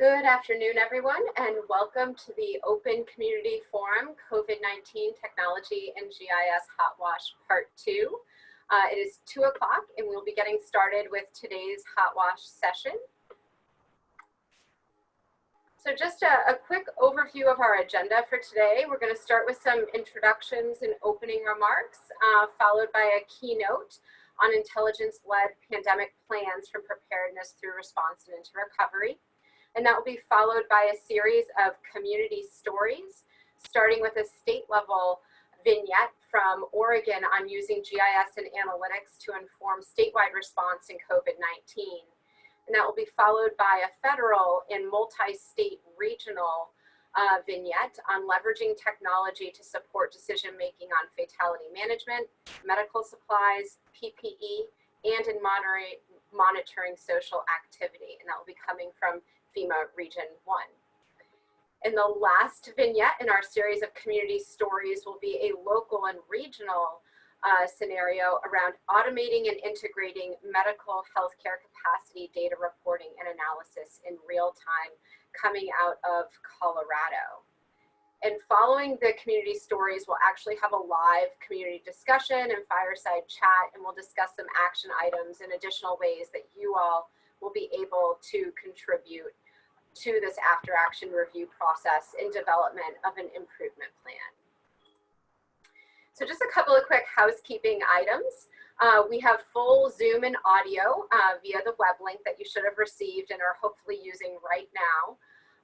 Good afternoon, everyone, and welcome to the Open Community Forum COVID-19 Technology and GIS Hot Wash Part 2. Uh, it is 2 o'clock and we'll be getting started with today's Hot Wash session. So just a, a quick overview of our agenda for today. We're going to start with some introductions and opening remarks, uh, followed by a keynote on intelligence-led pandemic plans for preparedness through response and into recovery. And that will be followed by a series of community stories, starting with a state level vignette from Oregon on using GIS and analytics to inform statewide response in COVID-19. And that will be followed by a federal and multi-state regional uh, vignette on leveraging technology to support decision-making on fatality management, medical supplies, PPE, and in monitoring social activity. And that will be coming from FEMA Region 1. And the last vignette in our series of community stories will be a local and regional uh, scenario around automating and integrating medical healthcare capacity data reporting and analysis in real time coming out of Colorado. And following the community stories, we'll actually have a live community discussion and fireside chat, and we'll discuss some action items and additional ways that you all will be able to contribute to this after action review process in development of an improvement plan. So just a couple of quick housekeeping items. Uh, we have full Zoom and audio uh, via the web link that you should have received and are hopefully using right now.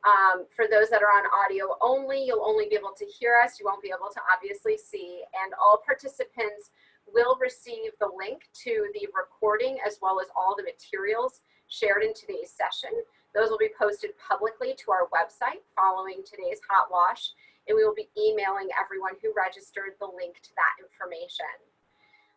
Um, for those that are on audio only, you'll only be able to hear us. You won't be able to obviously see. And all participants will receive the link to the recording as well as all the materials shared in today's session. Those will be posted publicly to our website following today's hot wash, and we will be emailing everyone who registered the link to that information.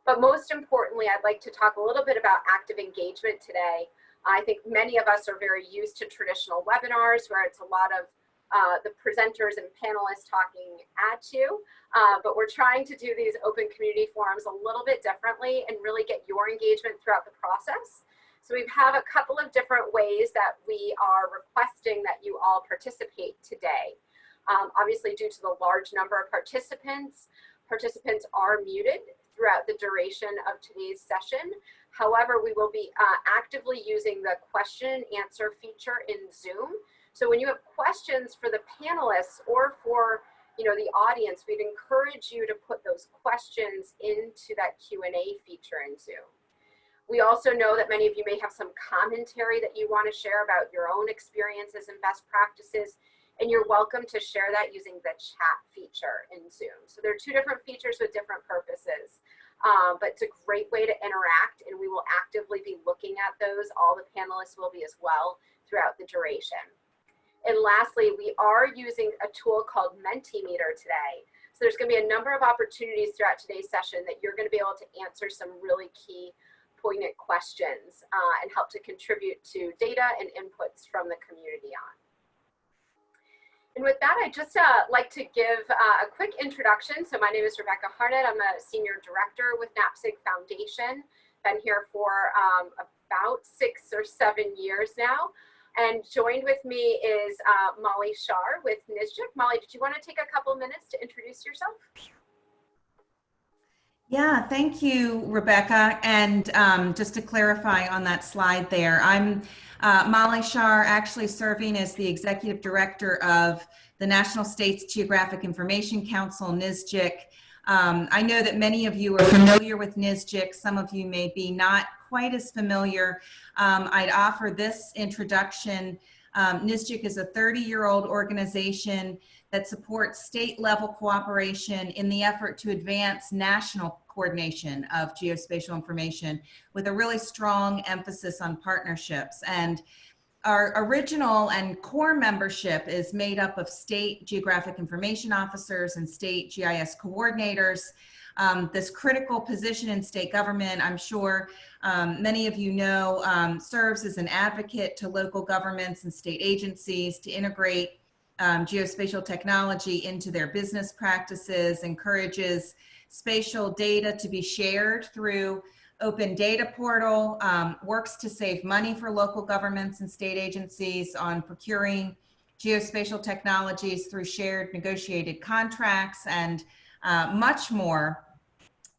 But most importantly, I'd like to talk a little bit about active engagement today. I think many of us are very used to traditional webinars where it's a lot of uh, the presenters and panelists talking at you, uh, but we're trying to do these open community forums a little bit differently and really get your engagement throughout the process. So we have a couple of different ways that we are requesting that you all participate today. Um, obviously, due to the large number of participants, participants are muted throughout the duration of today's session. However, we will be uh, actively using the question and answer feature in Zoom. So when you have questions for the panelists or for you know, the audience, we'd encourage you to put those questions into that Q&A feature in Zoom. We also know that many of you may have some commentary that you want to share about your own experiences and best practices, and you're welcome to share that using the chat feature in Zoom. So there are two different features with different purposes, um, but it's a great way to interact, and we will actively be looking at those. All the panelists will be as well throughout the duration. And lastly, we are using a tool called Mentimeter today. So there's going to be a number of opportunities throughout today's session that you're going to be able to answer some really key poignant questions uh, and help to contribute to data and inputs from the community on. And with that, I'd just uh, like to give uh, a quick introduction. So my name is Rebecca Harnett. I'm a senior director with NAPSG Foundation. Been here for um, about six or seven years now. And joined with me is uh, Molly Schar with NSGIC. Molly, did you want to take a couple minutes to introduce yourself? Yeah, thank you, Rebecca. And um, just to clarify on that slide there, I'm uh, Molly Schar, actually serving as the executive director of the National States Geographic Information Council, NSGIC. Um, I know that many of you are familiar with NSGIC. Some of you may be not quite as familiar. Um, I'd offer this introduction. Um, NSGIC is a 30-year-old organization that supports state level cooperation in the effort to advance national coordination of geospatial information with a really strong emphasis on partnerships. And our original and core membership is made up of state geographic information officers and state GIS coordinators. Um, this critical position in state government, I'm sure um, many of you know, um, serves as an advocate to local governments and state agencies to integrate um, geospatial technology into their business practices, encourages spatial data to be shared through open data portal um, works to save money for local governments and state agencies on procuring geospatial technologies through shared negotiated contracts and uh, much more.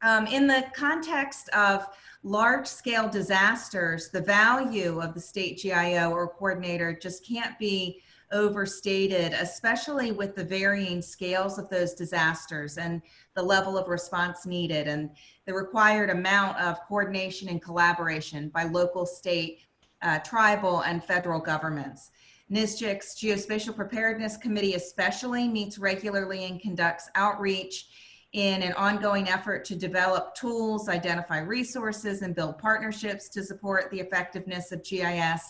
Um, in the context of large scale disasters, the value of the state GIO or coordinator just can't be overstated, especially with the varying scales of those disasters and the level of response needed and the required amount of coordination and collaboration by local, state, uh, tribal, and federal governments. NSGIC's Geospatial Preparedness Committee especially meets regularly and conducts outreach in an ongoing effort to develop tools, identify resources, and build partnerships to support the effectiveness of GIS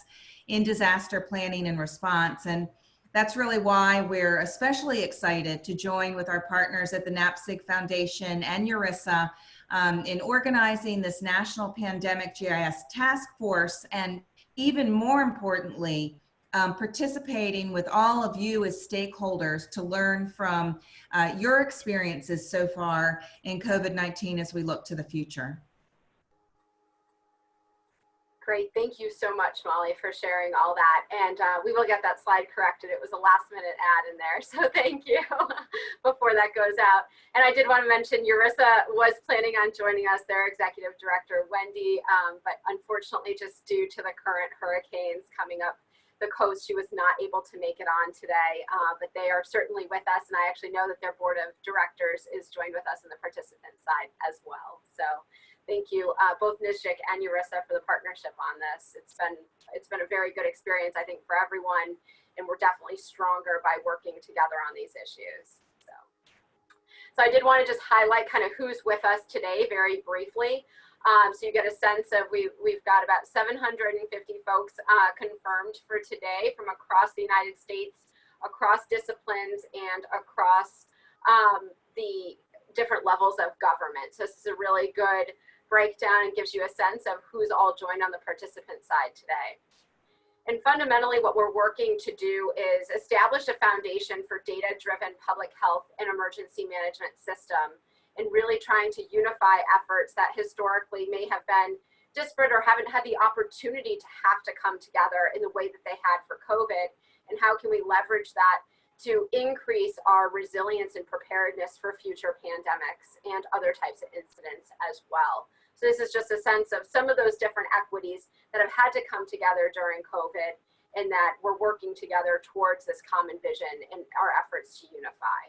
in disaster planning and response. And that's really why we're especially excited to join with our partners at the NAPSG Foundation and URISA um, in organizing this National Pandemic GIS Task Force and even more importantly, um, participating with all of you as stakeholders to learn from uh, your experiences so far in COVID-19 as we look to the future. Great, thank you so much, Molly, for sharing all that. And uh, we will get that slide corrected. It was a last minute ad in there, so thank you before that goes out. And I did want to mention URISA was planning on joining us, their executive director, Wendy, um, but unfortunately just due to the current hurricanes coming up the coast, she was not able to make it on today, uh, but they are certainly with us. And I actually know that their board of directors is joined with us in the participant side as well. So thank you, uh, both NSGIC and URISA for the partnership on this. It's been, it's been a very good experience, I think, for everyone, and we're definitely stronger by working together on these issues. So, so I did want to just highlight kind of who's with us today very briefly. Um, so you get a sense of we, we've got about 750 folks uh, confirmed for today from across the United States, across disciplines, and across um, the different levels of government. So this is a really good breakdown and gives you a sense of who's all joined on the participant side today. And fundamentally what we're working to do is establish a foundation for data-driven public health and emergency management system and really trying to unify efforts that historically may have been disparate or haven't had the opportunity to have to come together in the way that they had for COVID and how can we leverage that to increase our resilience and preparedness for future pandemics and other types of incidents as well. So this is just a sense of some of those different equities that have had to come together during COVID and that we're working together towards this common vision in our efforts to unify.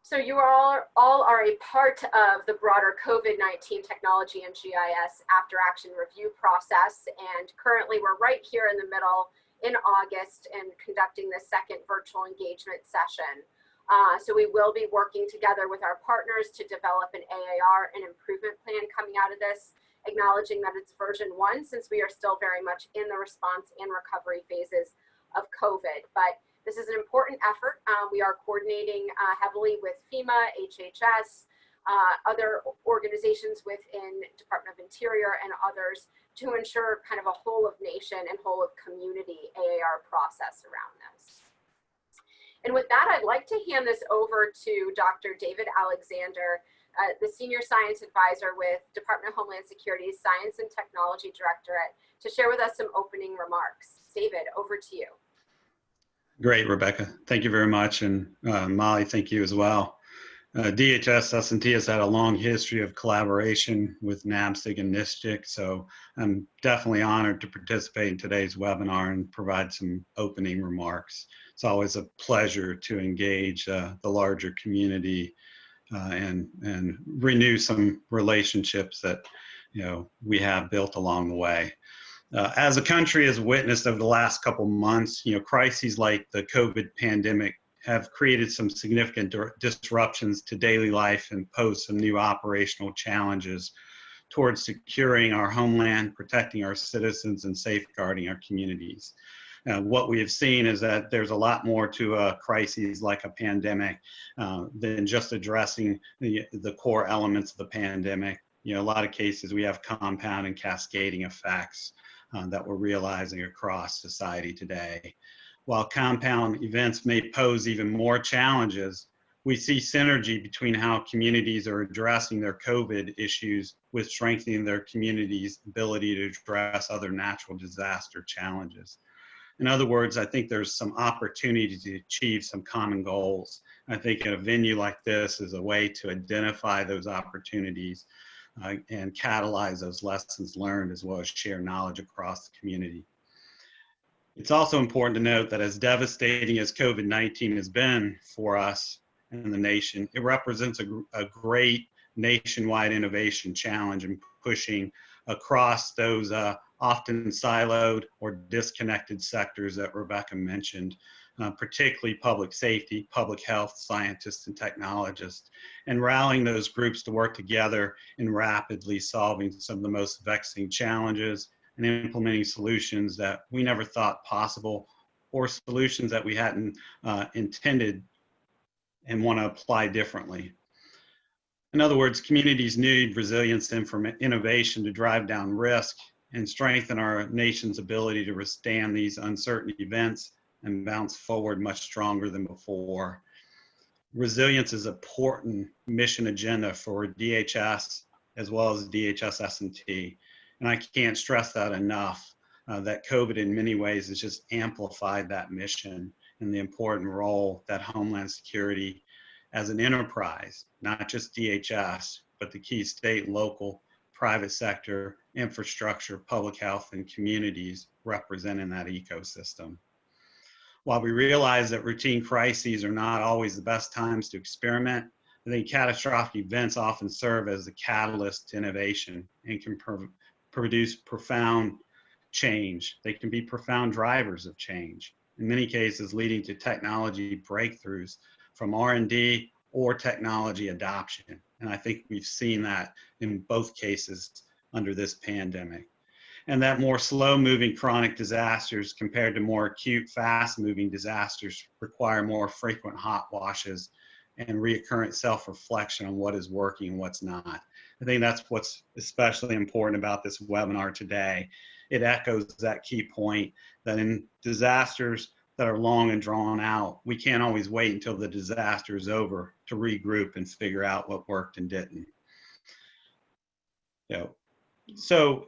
So you all, all are a part of the broader COVID-19 technology and GIS after action review process. And currently we're right here in the middle in August and conducting the second virtual engagement session. Uh, so we will be working together with our partners to develop an AAR and improvement plan coming out of this, acknowledging that it's version one since we are still very much in the response and recovery phases of COVID. But this is an important effort. Um, we are coordinating uh, heavily with FEMA, HHS, uh, other organizations within Department of Interior and others to ensure kind of a whole of nation and whole of community AAR process around this. And with that, I'd like to hand this over to Dr. David Alexander, uh, the Senior Science Advisor with Department of Homeland Security's Science and Technology Directorate to share with us some opening remarks. David, over to you. Great, Rebecca. Thank you very much. And uh, Molly, thank you as well. Uh, DHS S&T has had a long history of collaboration with NAPSG and NSGIC, so I'm definitely honored to participate in today's webinar and provide some opening remarks. It's always a pleasure to engage uh, the larger community uh, and, and renew some relationships that you know, we have built along the way. Uh, as a country has witnessed over the last couple months, you know, crises like the COVID pandemic have created some significant disruptions to daily life and pose some new operational challenges towards securing our homeland, protecting our citizens, and safeguarding our communities. What we have seen is that there's a lot more to a crisis like a pandemic uh, than just addressing the, the core elements of the pandemic. You know, a lot of cases we have compound and cascading effects uh, that we're realizing across society today while compound events may pose even more challenges, we see synergy between how communities are addressing their COVID issues with strengthening their community's ability to address other natural disaster challenges. In other words, I think there's some opportunity to achieve some common goals. I think a venue like this is a way to identify those opportunities uh, and catalyze those lessons learned as well as share knowledge across the community. It's also important to note that as devastating as COVID-19 has been for us and the nation, it represents a, a great nationwide innovation challenge in pushing across those uh, often siloed or disconnected sectors that Rebecca mentioned, uh, particularly public safety, public health scientists and technologists, and rallying those groups to work together in rapidly solving some of the most vexing challenges and implementing solutions that we never thought possible or solutions that we hadn't uh, intended and want to apply differently. In other words, communities need resilience and innovation to drive down risk and strengthen our nation's ability to withstand these uncertain events and bounce forward much stronger than before. Resilience is an important mission agenda for DHS as well as DHS S&T. And I can't stress that enough, uh, that COVID in many ways has just amplified that mission and the important role that Homeland Security as an enterprise, not just DHS, but the key state, local, private sector, infrastructure, public health, and communities representing that ecosystem. While we realize that routine crises are not always the best times to experiment, I think catastrophic events often serve as a catalyst to innovation and can produce profound change. They can be profound drivers of change, in many cases leading to technology breakthroughs from R&D or technology adoption. And I think we've seen that in both cases under this pandemic. And that more slow moving chronic disasters compared to more acute fast moving disasters require more frequent hot washes and reoccurrent self-reflection on what is working and what's not. I think that's what's especially important about this webinar today. It echoes that key point that in disasters that are long and drawn out, we can't always wait until the disaster is over to regroup and figure out what worked and didn't. You know, so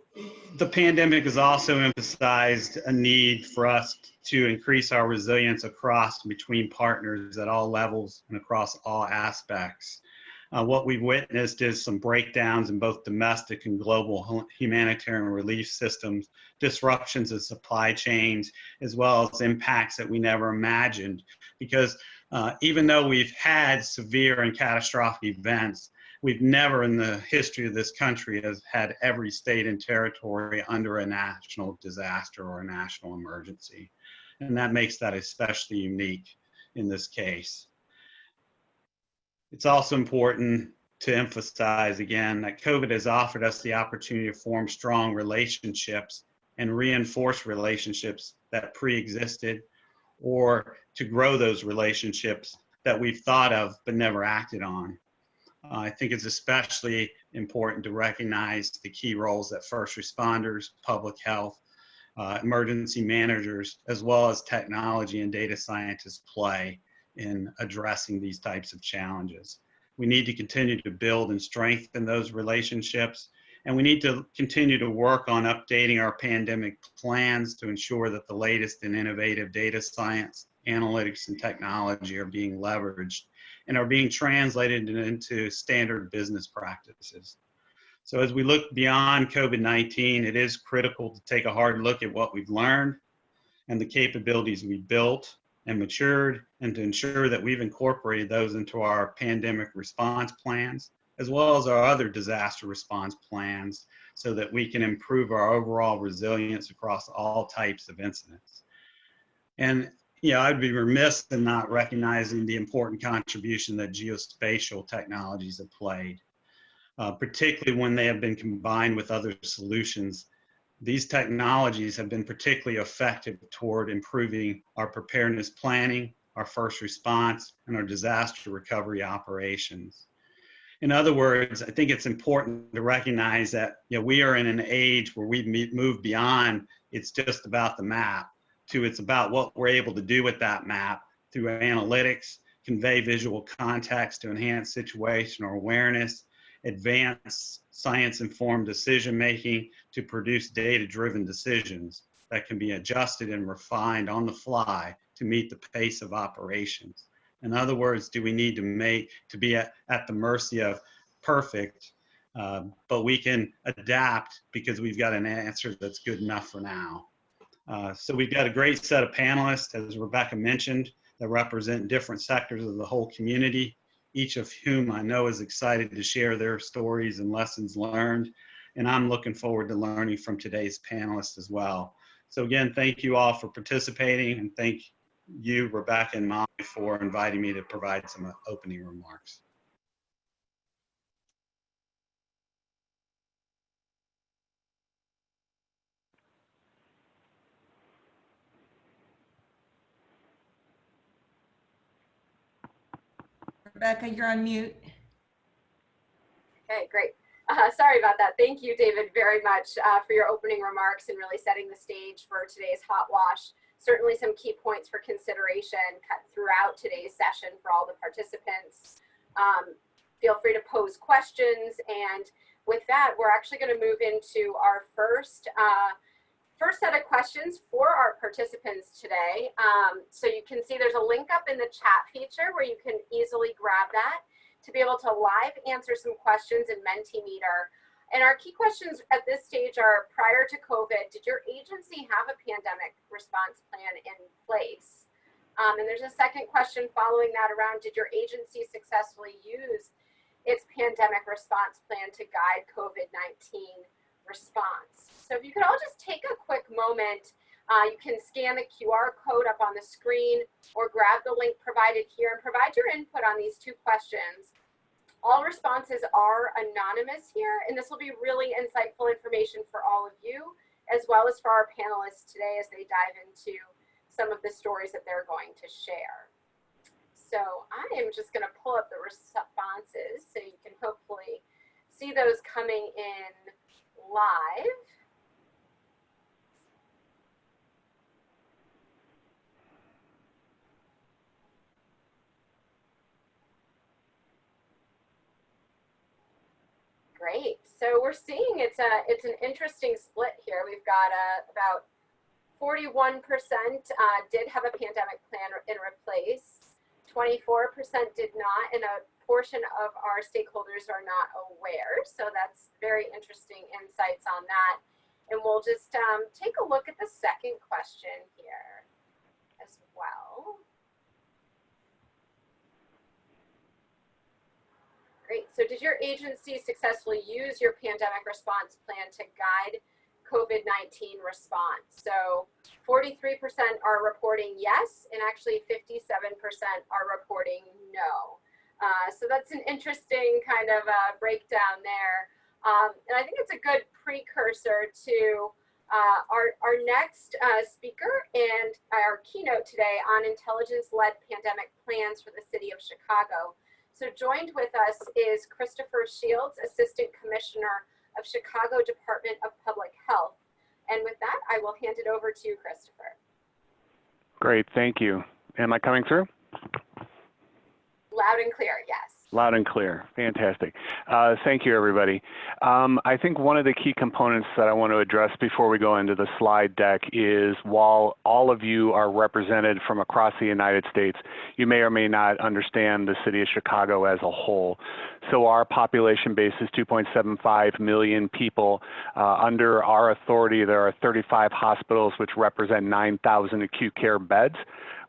the pandemic has also emphasized a need for us to increase our resilience across between partners at all levels and across all aspects. Uh, what we've witnessed is some breakdowns in both domestic and global humanitarian relief systems, disruptions of supply chains, as well as impacts that we never imagined. Because uh, even though we've had severe and catastrophic events, we've never in the history of this country has had every state and territory under a national disaster or a national emergency. And that makes that especially unique in this case. It's also important to emphasize again that COVID has offered us the opportunity to form strong relationships and reinforce relationships that pre-existed or to grow those relationships that we've thought of but never acted on. Uh, I think it's especially important to recognize the key roles that first responders, public health, uh, emergency managers, as well as technology and data scientists play in addressing these types of challenges. We need to continue to build and strengthen those relationships. And we need to continue to work on updating our pandemic plans to ensure that the latest and innovative data science, analytics, and technology are being leveraged and are being translated into standard business practices. So as we look beyond COVID-19, it is critical to take a hard look at what we've learned and the capabilities we built and matured and to ensure that we've incorporated those into our pandemic response plans as well as our other disaster response plans so that we can improve our overall resilience across all types of incidents. And you know, I'd be remiss in not recognizing the important contribution that geospatial technologies have played, uh, particularly when they have been combined with other solutions these technologies have been particularly effective toward improving our preparedness planning, our first response, and our disaster recovery operations. In other words, I think it's important to recognize that you know, we are in an age where we've moved beyond it's just about the map to it's about what we're able to do with that map through analytics convey visual context to enhance situational awareness, advance science-informed decision-making to produce data-driven decisions that can be adjusted and refined on the fly to meet the pace of operations. In other words, do we need to make to be at, at the mercy of perfect, uh, but we can adapt because we've got an answer that's good enough for now. Uh, so we've got a great set of panelists, as Rebecca mentioned, that represent different sectors of the whole community, each of whom I know is excited to share their stories and lessons learned. And I'm looking forward to learning from today's panelists as well. So again, thank you all for participating and thank you, Rebecca and Molly, for inviting me to provide some opening remarks. Rebecca, you're on mute. Okay, great. Uh, sorry about that. Thank you, David, very much uh, for your opening remarks and really setting the stage for today's hot wash. Certainly some key points for consideration cut throughout today's session for all the participants. Um, feel free to pose questions. And with that, we're actually going to move into our first uh, first set of questions for our participants today. Um, so you can see there's a link up in the chat feature where you can easily grab that to be able to live answer some questions in Mentimeter. And our key questions at this stage are prior to COVID, did your agency have a pandemic response plan in place? Um, and there's a second question following that around, did your agency successfully use its pandemic response plan to guide COVID-19 response? So if you could all just take a quick moment, uh, you can scan the QR code up on the screen or grab the link provided here and provide your input on these two questions. All responses are anonymous here, and this will be really insightful information for all of you, as well as for our panelists today as they dive into some of the stories that they're going to share. So I am just going to pull up the responses so you can hopefully see those coming in live. Great. So we're seeing it's a it's an interesting split here. We've got uh, about 41% uh, did have a pandemic plan in replace. 24% did not, and a portion of our stakeholders are not aware. So that's very interesting insights on that. And we'll just um, take a look at the second question here as well. Great. So did your agency successfully use your pandemic response plan to guide COVID-19 response? So 43% are reporting yes, and actually 57% are reporting no. Uh, so that's an interesting kind of uh, breakdown there. Um, and I think it's a good precursor to uh, our, our next uh, speaker and our keynote today on intelligence-led pandemic plans for the city of Chicago. So joined with us is Christopher Shields, Assistant Commissioner of Chicago Department of Public Health. And with that, I will hand it over to you, Christopher. Great, thank you. Am I coming through? Loud and clear, yes. Loud and clear. Fantastic. Uh, thank you, everybody. Um, I think one of the key components that I want to address before we go into the slide deck is while all of you are represented from across the United States, you may or may not understand the city of Chicago as a whole. So our population base is 2.75 million people. Uh, under our authority, there are 35 hospitals which represent 9,000 acute care beds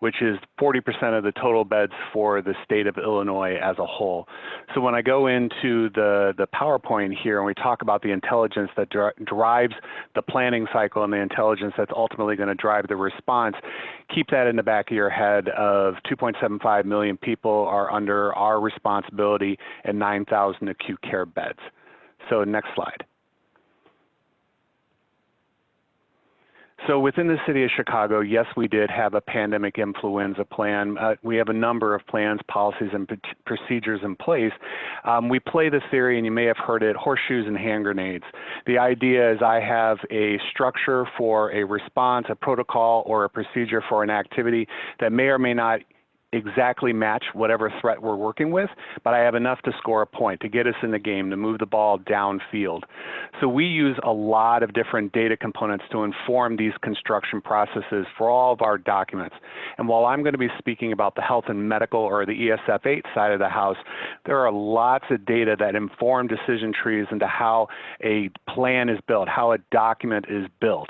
which is 40% of the total beds for the state of Illinois as a whole. So when I go into the, the PowerPoint here and we talk about the intelligence that dri drives the planning cycle and the intelligence that's ultimately going to drive the response, keep that in the back of your head of 2.75 million people are under our responsibility and 9,000 acute care beds. So next slide. So within the city of Chicago, yes, we did have a pandemic influenza plan. Uh, we have a number of plans, policies, and procedures in place. Um, we play the theory, and you may have heard it, horseshoes and hand grenades. The idea is I have a structure for a response, a protocol, or a procedure for an activity that may or may not exactly match whatever threat we're working with, but I have enough to score a point, to get us in the game, to move the ball downfield. So we use a lot of different data components to inform these construction processes for all of our documents. And while I'm going to be speaking about the health and medical or the ESF 8 side of the house, there are lots of data that inform decision trees into how a plan is built, how a document is built.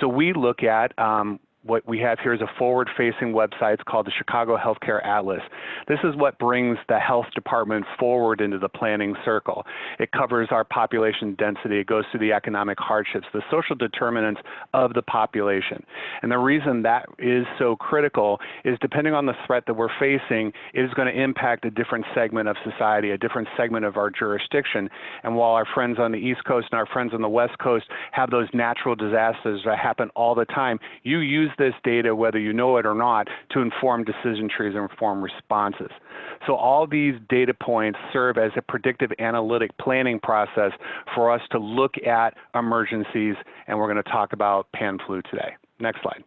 So we look at um, what we have here is a forward-facing website. It's called the Chicago Healthcare Atlas. This is what brings the health department forward into the planning circle. It covers our population density. It goes through the economic hardships, the social determinants of the population. And the reason that is so critical is depending on the threat that we're facing, it is going to impact a different segment of society, a different segment of our jurisdiction. And while our friends on the East Coast and our friends on the West Coast have those natural disasters that happen all the time, you use this data, whether you know it or not, to inform decision trees and inform responses. So all these data points serve as a predictive analytic planning process for us to look at emergencies, and we're going to talk about pan flu today. Next slide.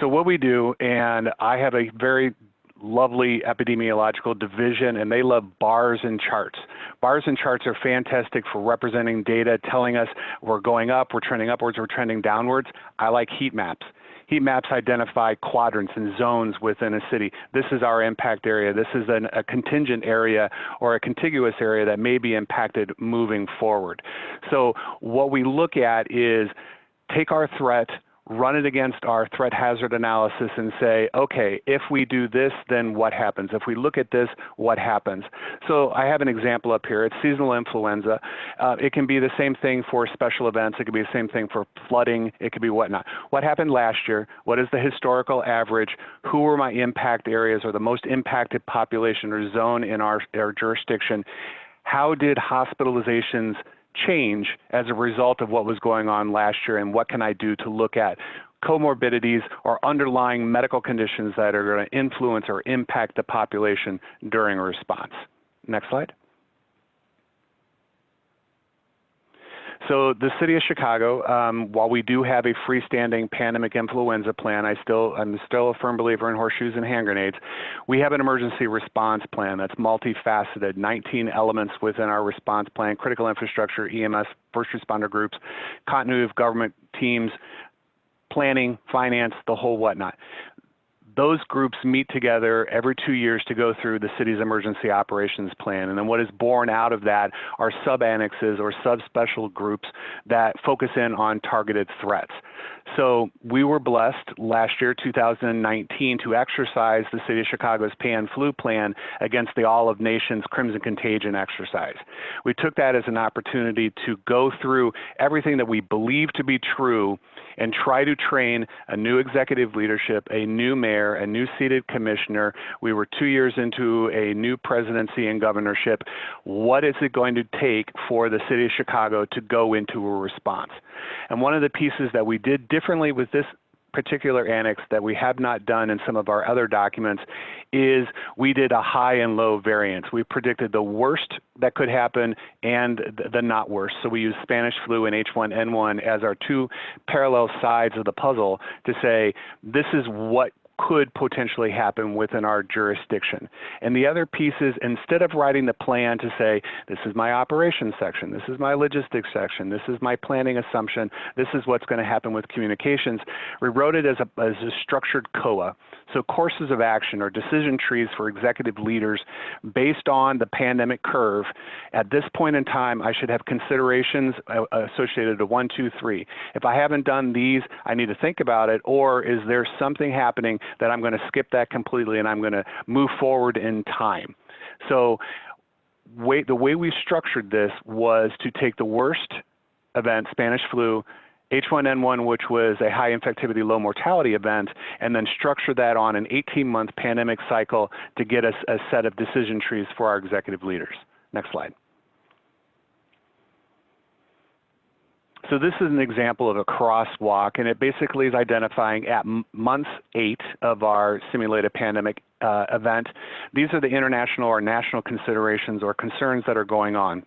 So what we do, and I have a very lovely epidemiological division and they love bars and charts. Bars and charts are fantastic for representing data, telling us we're going up, we're trending upwards, we're trending downwards. I like heat maps. Heat maps identify quadrants and zones within a city. This is our impact area. This is an, a contingent area or a contiguous area that may be impacted moving forward. So what we look at is take our threat, run it against our threat hazard analysis and say, okay, if we do this, then what happens? If we look at this, what happens? So I have an example up here. It's seasonal influenza. Uh, it can be the same thing for special events. It could be the same thing for flooding. It could be whatnot. What happened last year? What is the historical average? Who were my impact areas or the most impacted population or zone in our, our jurisdiction? How did hospitalizations change as a result of what was going on last year and what can I do to look at comorbidities or underlying medical conditions that are going to influence or impact the population during a response. Next slide. So the city of Chicago, um, while we do have a freestanding pandemic influenza plan, I still I'm still a firm believer in horseshoes and hand grenades. We have an emergency response plan that's multifaceted, 19 elements within our response plan: critical infrastructure, EMS, first responder groups, continuity of government teams, planning, finance, the whole whatnot those groups meet together every two years to go through the city's emergency operations plan. And then what is born out of that are sub-annexes or subspecial groups that focus in on targeted threats. So we were blessed last year, 2019, to exercise the City of Chicago's pan flu plan against the All of Nations Crimson Contagion exercise. We took that as an opportunity to go through everything that we believe to be true and try to train a new executive leadership, a new mayor, a new seated commissioner. We were two years into a new presidency and governorship. What is it going to take for the city of Chicago to go into a response? And one of the pieces that we did differently with this particular annex that we have not done in some of our other documents is we did a high and low variance. We predicted the worst that could happen and the not worst. So we used Spanish flu and H1N1 as our two parallel sides of the puzzle to say this is what could potentially happen within our jurisdiction. And the other piece is instead of writing the plan to say, this is my operations section, this is my logistics section, this is my planning assumption, this is what's going to happen with communications, we wrote it as a, as a structured COA. So courses of action or decision trees for executive leaders based on the pandemic curve. At this point in time, I should have considerations uh, associated to one, two, three. If I haven't done these, I need to think about it, or is there something happening that I'm going to skip that completely and I'm going to move forward in time. So way, the way we structured this was to take the worst event, Spanish flu, H1N1, which was a high infectivity, low mortality event, and then structure that on an 18-month pandemic cycle to get us a set of decision trees for our executive leaders. Next slide. So this is an example of a crosswalk, and it basically is identifying at month eight of our simulated pandemic uh, event. These are the international or national considerations or concerns that are going on.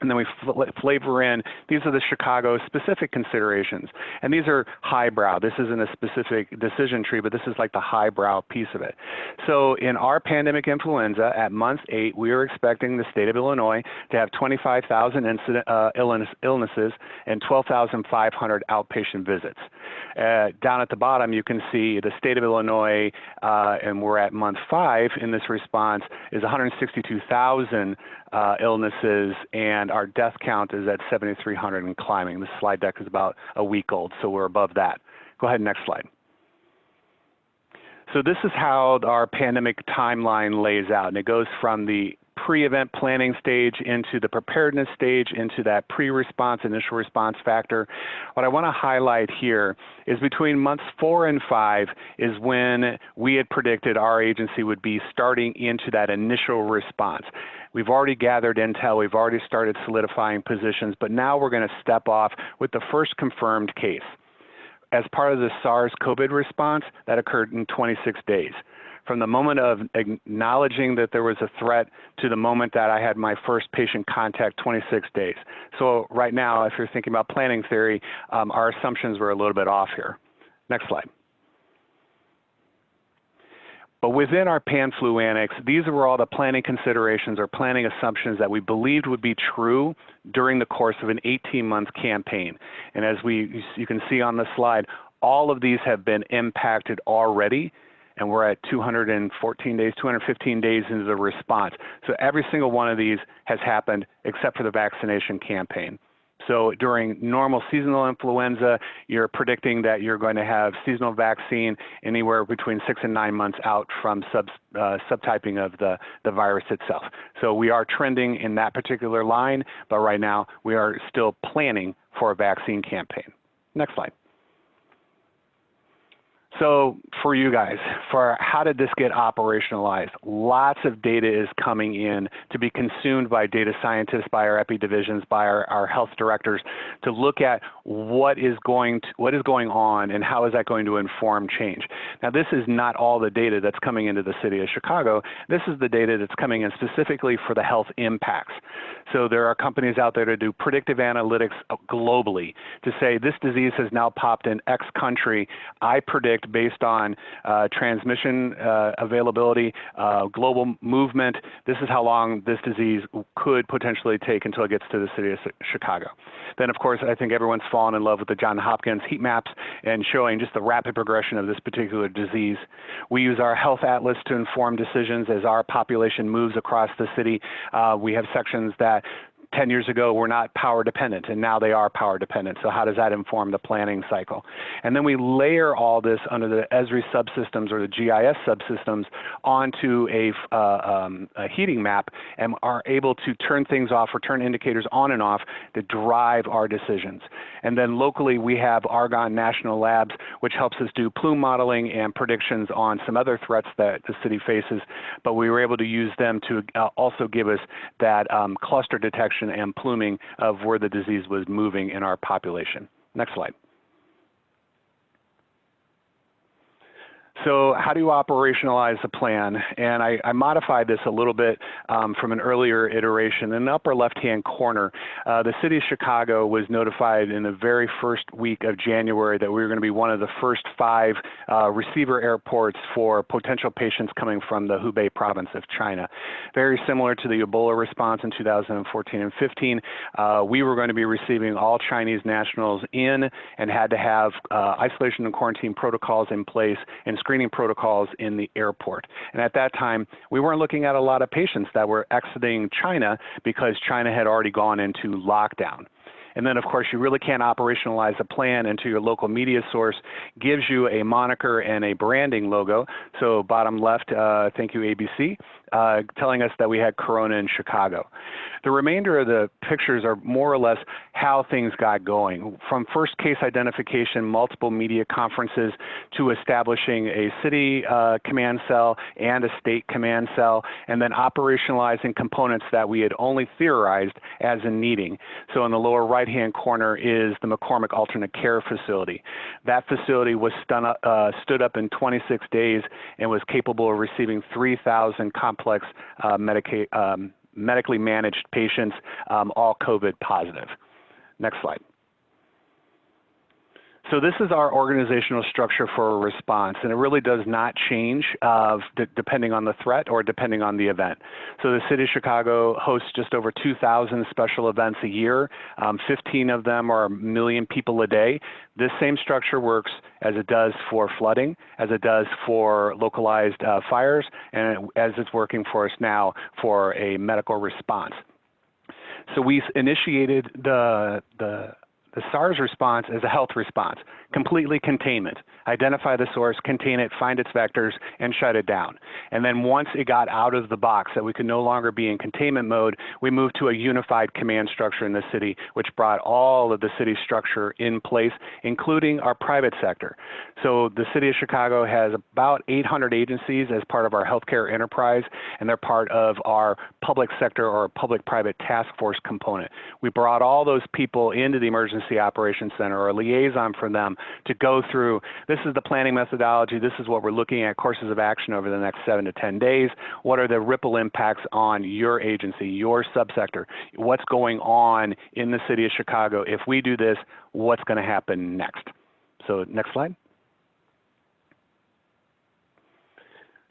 And then we fl flavor in, these are the Chicago specific considerations. And these are highbrow. This isn't a specific decision tree, but this is like the highbrow piece of it. So in our pandemic influenza at month eight, we are expecting the state of Illinois to have 25,000 incident, uh, illness, illnesses and 12,500 outpatient visits. Uh, down at the bottom, you can see the state of Illinois, uh, and we're at month five in this response, is 162,000 uh, Uh, illnesses, and our death count is at 7,300 and climbing. This slide deck is about a week old, so we're above that. Go ahead, next slide. So this is how our pandemic timeline lays out, and it goes from the pre-event planning stage into the preparedness stage into that pre-response initial response factor. What I want to highlight here is between months four and five is when we had predicted our agency would be starting into that initial response. We've already gathered intel, we've already started solidifying positions, but now we're going to step off with the first confirmed case. As part of the SARS-CoV response, that occurred in 26 days. From the moment of acknowledging that there was a threat to the moment that I had my first patient contact, 26 days. So right now, if you're thinking about planning theory, um, our assumptions were a little bit off here. Next slide. But within our PanFlu annex, these were all the planning considerations or planning assumptions that we believed would be true during the course of an 18-month campaign. And as we, you can see on the slide, all of these have been impacted already and we're at 214 days, 215 days into the response. So every single one of these has happened except for the vaccination campaign. So during normal seasonal influenza, you're predicting that you're going to have seasonal vaccine anywhere between six and nine months out from sub, uh, subtyping of the, the virus itself. So we are trending in that particular line, but right now we are still planning for a vaccine campaign. Next slide. So for you guys, for how did this get operationalized? Lots of data is coming in to be consumed by data scientists, by our epi divisions, by our, health directors to look at what is going to, what is going on and how is that going to inform change. Now this is not all the data that's coming into the city of Chicago. This is the data that's coming in specifically for the health impacts. So there are companies out there to do predictive analytics globally to say this disease has now popped in X country. I predict based on uh, transmission uh, availability, uh, global movement. This is how long this disease could potentially take until it gets to the city of Chicago. Then, of course, I think everyone's fallen in love with the John Hopkins heat maps and showing just the rapid progression of this particular disease. We use our health atlas to inform decisions as our population moves across the city. Uh, we have sections that 10 years ago we were not power dependent and now they are power dependent. So how does that inform the planning cycle? And then we layer all this under the Esri subsystems or the GIS subsystems onto a, uh, um, a heating map and are able to turn things off or turn indicators on and off that drive our decisions. And then locally we have Argonne National Labs which helps us do plume modeling and predictions on some other threats that the city faces, but we were able to use them to uh, also give us that um, cluster detection and pluming of where the disease was moving in our population. Next slide. So how do you operationalize the plan? And I, I modified this a little bit um, from an earlier iteration. In the upper left-hand corner, uh, the city of Chicago was notified in the very first week of January that we were going to be one of the first five uh, receiver airports for potential patients coming from the Hubei province of China. Very similar to the Ebola response in 2014 and 15, uh, we were going to be receiving all Chinese nationals in and had to have uh, isolation and quarantine protocols in place and screening protocols in the airport. And at that time, we weren't looking at a lot of patients that were exiting China because China had already gone into lockdown. And then, of course, you really can't operationalize a plan until your local media source gives you a moniker and a branding logo. So bottom left, uh, thank you, ABC, uh, telling us that we had Corona in Chicago. The remainder of the pictures are more or less how things got going. From first case identification, multiple media conferences, to establishing a city uh, command cell and a state command cell, and then operationalizing components that we had only theorized as in needing. So in the lower right-hand corner is the McCormick Alternate Care Facility. That facility was uh, stood up in 26 days and was capable of receiving 3,000 complex uh, Medicaid um, medically managed patients, um, all COVID positive. Next slide. So this is our organizational structure for a response, and it really does not change uh, depending on the threat or depending on the event. So the City of Chicago hosts just over 2,000 special events a year. Um, 15 of them are a million people a day. This same structure works as it does for flooding, as it does for localized uh, fires, and as it's working for us now for a medical response. So we initiated the, the the SARS response is a health response, completely containment. Identify the source, contain it, find its vectors, and shut it down. And then once it got out of the box that we could no longer be in containment mode, we moved to a unified command structure in the city, which brought all of the city's structure in place, including our private sector. So the city of Chicago has about 800 agencies as part of our healthcare enterprise, and they're part of our public sector or public-private task force component. We brought all those people into the emergency Emergency Operations Center or a liaison for them to go through this is the planning methodology, this is what we're looking at courses of action over the next seven to 10 days. What are the ripple impacts on your agency, your subsector? What's going on in the city of Chicago? If we do this, what's going to happen next? So next slide.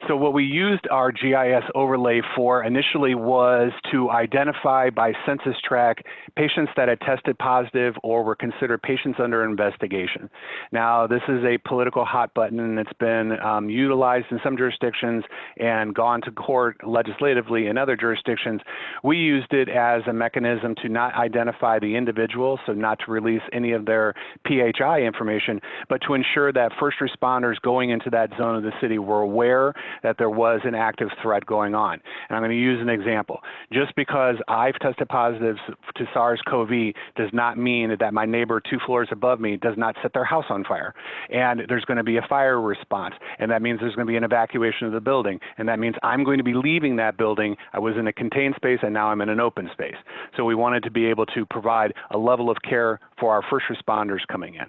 So what we used our GIS overlay for initially was to identify by census tract patients that had tested positive or were considered patients under investigation. Now this is a political hot button and it's been um, utilized in some jurisdictions and gone to court legislatively in other jurisdictions. We used it as a mechanism to not identify the individual, so not to release any of their PHI information, but to ensure that first responders going into that zone of the city were aware that there was an active threat going on. And I'm going to use an example. Just because I've tested positive to SARS-CoV does not mean that my neighbor two floors above me does not set their house on fire. And there's going to be a fire response. And that means there's going to be an evacuation of the building. And that means I'm going to be leaving that building. I was in a contained space and now I'm in an open space. So we wanted to be able to provide a level of care for our first responders coming in.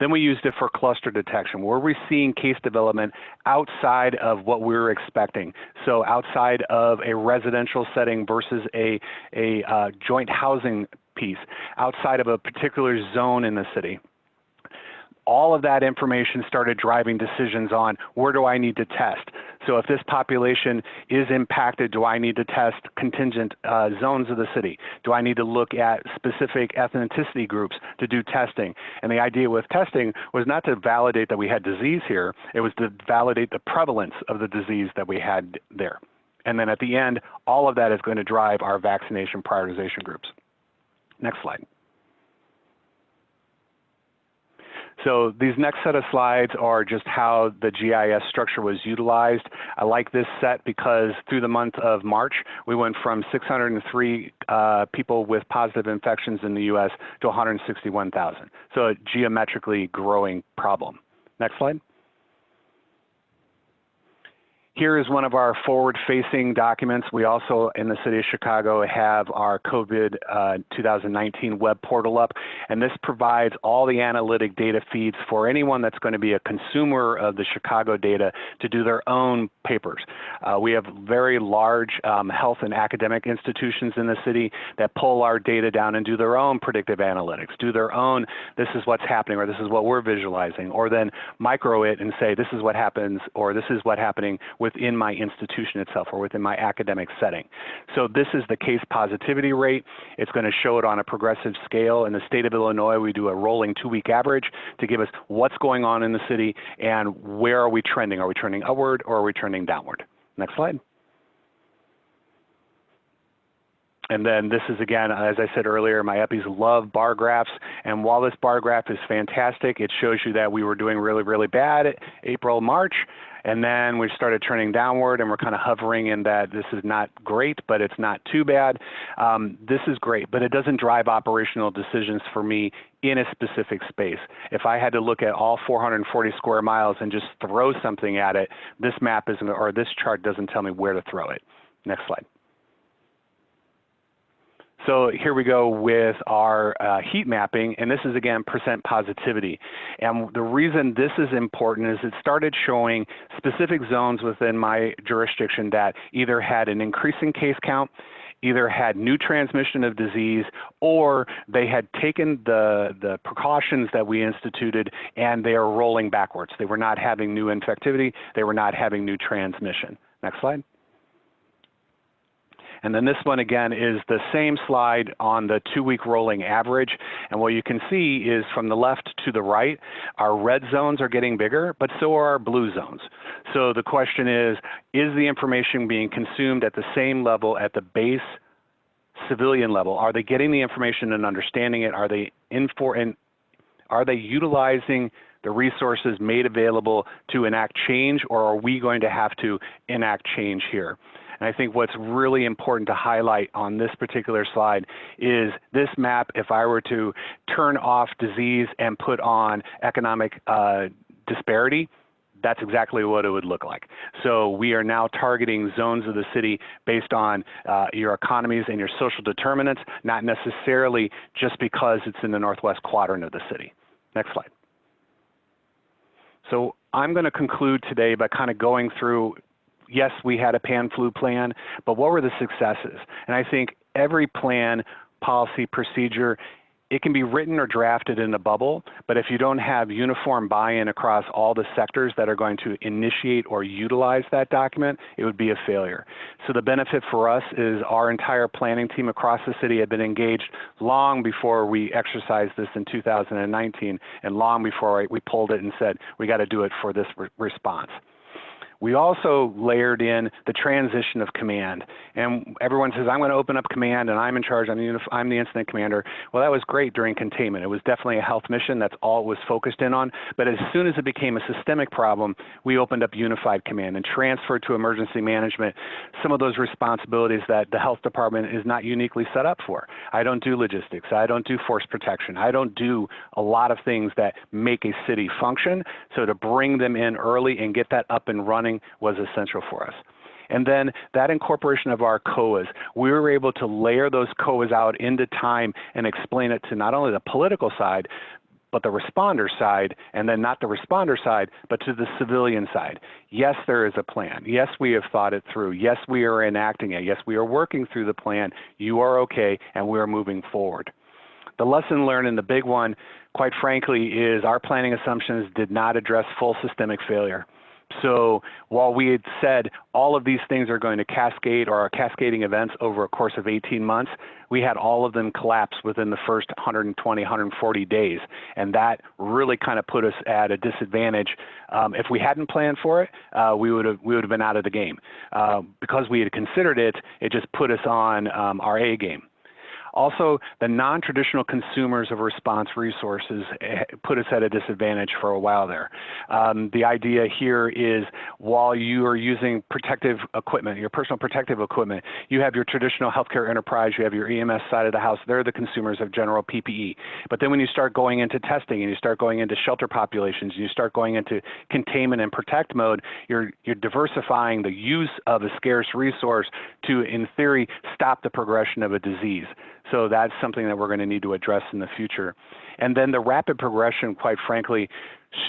Then we used it for cluster detection. Were we seeing case development outside of what we were expecting? So outside of a residential setting versus a, a uh, joint housing piece, outside of a particular zone in the city all of that information started driving decisions on where do I need to test. So if this population is impacted, do I need to test contingent uh, zones of the city? Do I need to look at specific ethnicity groups to do testing? And the idea with testing was not to validate that we had disease here, it was to validate the prevalence of the disease that we had there. And then at the end, all of that is going to drive our vaccination prioritization groups. Next slide. So these next set of slides are just how the GIS structure was utilized. I like this set because through the month of March, we went from 603 uh, people with positive infections in the US to 161,000. So a geometrically growing problem. Next slide. Here is one of our forward-facing documents. We also, in the city of Chicago, have our COVID uh, 2019 web portal up, and this provides all the analytic data feeds for anyone that's going to be a consumer of the Chicago data to do their own papers. Uh, we have very large um, health and academic institutions in the city that pull our data down and do their own predictive analytics, do their own, this is what's happening, or this is what we're visualizing, or then micro it and say, this is what happens, or this is what's happening with within my institution itself or within my academic setting. So this is the case positivity rate. It's going to show it on a progressive scale. In the state of Illinois, we do a rolling two-week average to give us what's going on in the city and where are we trending. Are we trending upward or are we trending downward? Next slide. And then this is again, as I said earlier, my EPIs love bar graphs. And while this bar graph is fantastic, it shows you that we were doing really, really bad April, March. And then we started turning downward and we're kind of hovering in that this is not great, but it's not too bad. Um, this is great, but it doesn't drive operational decisions for me in a specific space. If I had to look at all 440 square miles and just throw something at it, this map isn't, or this chart doesn't tell me where to throw it. Next slide. So here we go with our uh, heat mapping, and this is again percent positivity. And the reason this is important is it started showing specific zones within my jurisdiction that either had an increasing case count, either had new transmission of disease or they had taken the, the precautions that we instituted and they are rolling backwards. They were not having new infectivity, they were not having new transmission. Next slide. And then this one again is the same slide on the two week rolling average. And what you can see is from the left to the right, our red zones are getting bigger, but so are our blue zones. So the question is, is the information being consumed at the same level at the base civilian level? Are they getting the information and understanding it? Are they in for, and are they utilizing the resources made available to enact change or are we going to have to enact change here? And I think what's really important to highlight on this particular slide is this map, if I were to turn off disease and put on economic uh, disparity, that's exactly what it would look like. So we are now targeting zones of the city based on uh, your economies and your social determinants, not necessarily just because it's in the northwest quadrant of the city. Next slide. So I'm going to conclude today by kind of going through yes, we had a pan flu plan, but what were the successes? And I think every plan, policy, procedure, it can be written or drafted in a bubble, but if you don't have uniform buy-in across all the sectors that are going to initiate or utilize that document, it would be a failure. So the benefit for us is our entire planning team across the city had been engaged long before we exercised this in 2019 and long before we pulled it and said, we got to do it for this re response. We also layered in the transition of command. And everyone says, I'm going to open up command and I'm in charge, I'm the, I'm the incident commander. Well, that was great during containment. It was definitely a health mission. That's all it was focused in on. But as soon as it became a systemic problem, we opened up unified command and transferred to emergency management some of those responsibilities that the health department is not uniquely set up for. I don't do logistics. I don't do force protection. I don't do a lot of things that make a city function. So to bring them in early and get that up and running was essential for us. And then that incorporation of our COAs, we were able to layer those COAs out into time and explain it to not only the political side, but the responder side, and then not the responder side, but to the civilian side. Yes, there is a plan. Yes, we have thought it through. Yes, we are enacting it. Yes, we are working through the plan. You are okay, and we are moving forward. The lesson learned and the big one, quite frankly, is our planning assumptions did not address full systemic failure. So while we had said all of these things are going to cascade or are cascading events over a course of 18 months, we had all of them collapse within the first 120, 140 days. And that really kind of put us at a disadvantage. Um, if we hadn't planned for it, uh, we would have we would have been out of the game. Uh, because we had considered it, it just put us on um, our A game. Also, the non-traditional consumers of response resources eh, put us at a disadvantage for a while there. Um, the idea here is while you are using protective equipment, your personal protective equipment, you have your traditional healthcare enterprise, you have your EMS side of the house, they're the consumers of general PPE. But then when you start going into testing and you start going into shelter populations, and you start going into containment and protect mode, you're, you're diversifying the use of a scarce resource to, in theory, stop the progression of a disease. So that's something that we're going to need to address in the future. And then the rapid progression, quite frankly,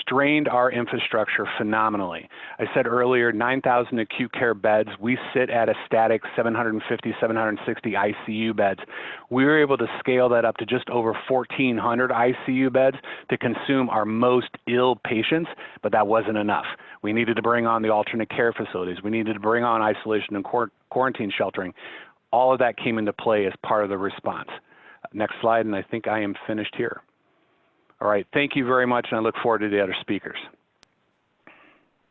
strained our infrastructure phenomenally. I said earlier, 9,000 acute care beds. We sit at a static 750, 760 ICU beds. We were able to scale that up to just over 1,400 ICU beds to consume our most ill patients, but that wasn't enough. We needed to bring on the alternate care facilities. We needed to bring on isolation and quarantine sheltering all of that came into play as part of the response. Next slide, and I think I am finished here. All right, thank you very much, and I look forward to the other speakers.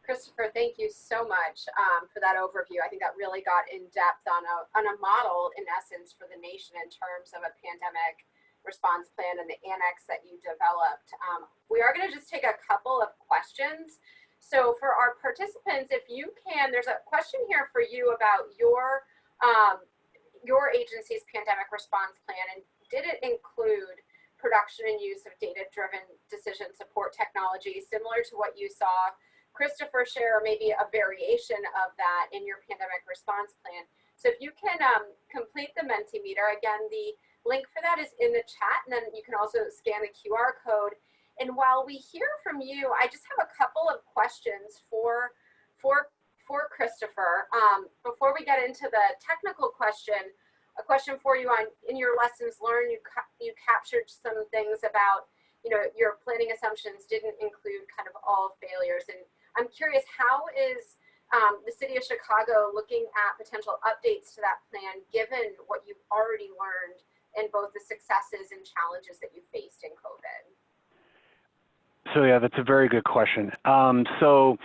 Christopher, thank you so much um, for that overview. I think that really got in depth on a, on a model, in essence, for the nation in terms of a pandemic response plan and the annex that you developed. Um, we are going to just take a couple of questions. So for our participants, if you can, there's a question here for you about your um, your agency's pandemic response plan and did it include production and use of data-driven decision support technology similar to what you saw Christopher share or maybe a variation of that in your pandemic response plan. So if you can um, complete the Mentimeter, again, the link for that is in the chat and then you can also scan the QR code. And while we hear from you, I just have a couple of questions for, for for Christopher. Um, before we get into the technical question, a question for you on in your lessons learned, you ca- you captured some things about you know your planning assumptions didn't include kind of all failures, and I'm curious how is um, the city of Chicago looking at potential updates to that plan given what you've already learned in both the successes and challenges that you faced in COVID? So yeah, that's a very good question. Um, so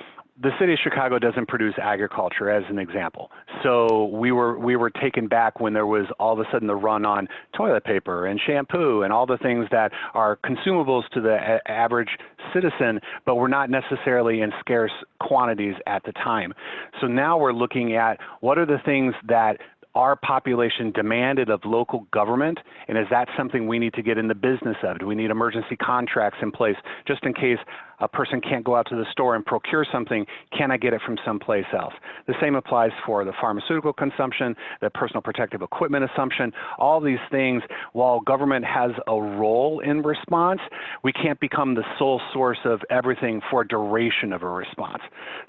the city of Chicago doesn't produce agriculture as an example. So we were we were taken back when there was all of a sudden the run on toilet paper and shampoo and all the things that are consumables to the average citizen, but were not necessarily in scarce quantities at the time. So now we're looking at what are the things that our population demanded of local government? And is that something we need to get in the business of? Do we need emergency contracts in place just in case a person can't go out to the store and procure something? Can I get it from someplace else? The same applies for the pharmaceutical consumption, the personal protective equipment assumption, all these things. While government has a role in response, we can't become the sole source of everything for duration of a response.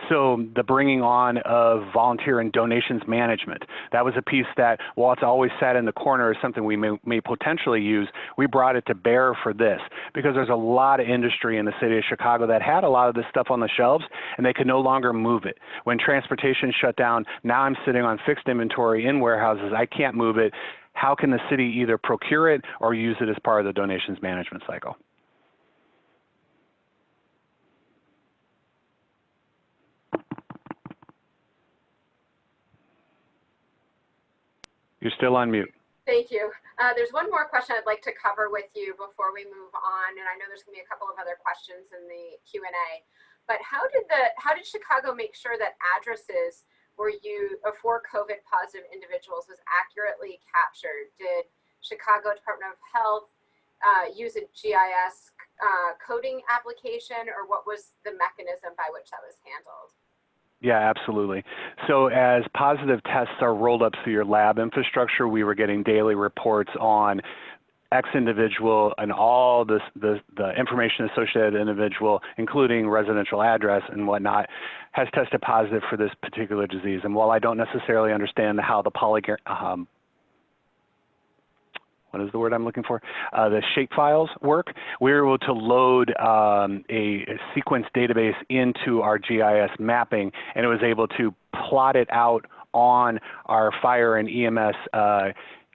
So the bringing on of volunteer and donations management, that was a piece that, while it's always sat in the corner as something we may, may potentially use, we brought it to bear for this because there's a lot of industry in the city of Chicago that had a lot of this stuff on the shelves and they could no longer move it. When transportation shut down, now I'm sitting on fixed inventory in warehouses. I can't move it. How can the city either procure it or use it as part of the donations management cycle? You're still on mute. Thank you. Uh, there's one more question I'd like to cover with you before we move on, and I know there's going to be a couple of other questions in the Q and A. But how did the how did Chicago make sure that addresses were you for COVID positive individuals was accurately captured? Did Chicago Department of Health uh, use a GIS uh, coding application, or what was the mechanism by which that was handled? Yeah, absolutely. So as positive tests are rolled up through your lab infrastructure, we were getting daily reports on X individual and all this, the, the information associated individual, including residential address and whatnot, has tested positive for this particular disease. And while I don't necessarily understand how the poly, um, what is the word I'm looking for? Uh, the shapefiles work. We were able to load um, a, a, sequence database into our GIS mapping, and it was able to plot it out on our fire and EMS uh,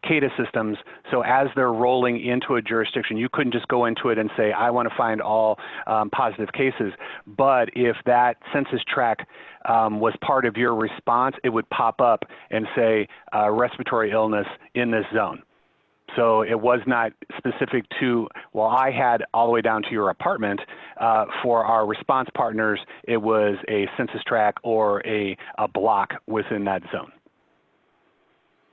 CADA systems. So as they're rolling into a jurisdiction, you couldn't just go into it and say, I want to find all um, positive cases. But if that census tract um, was part of your response, it would pop up and say uh, respiratory illness in this zone. So it was not specific to, well, I had all the way down to your apartment. Uh, for our response partners, it was a census tract or a, a block within that zone.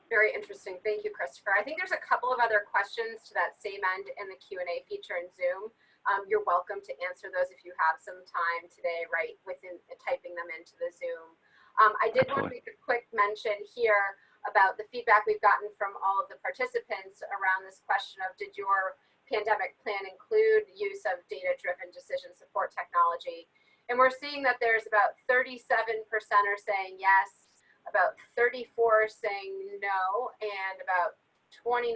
Very interesting. Thank you, Christopher. I think there's a couple of other questions to that same end in the Q&A feature in Zoom. Um, you're welcome to answer those if you have some time today, right, within uh, typing them into the Zoom. Um, I did want to make a quick mention here about the feedback we've gotten from all of the participants around this question of did your pandemic plan include use of data-driven decision support technology? And we're seeing that there's about 37% are saying yes, about 34 saying no, and about 29%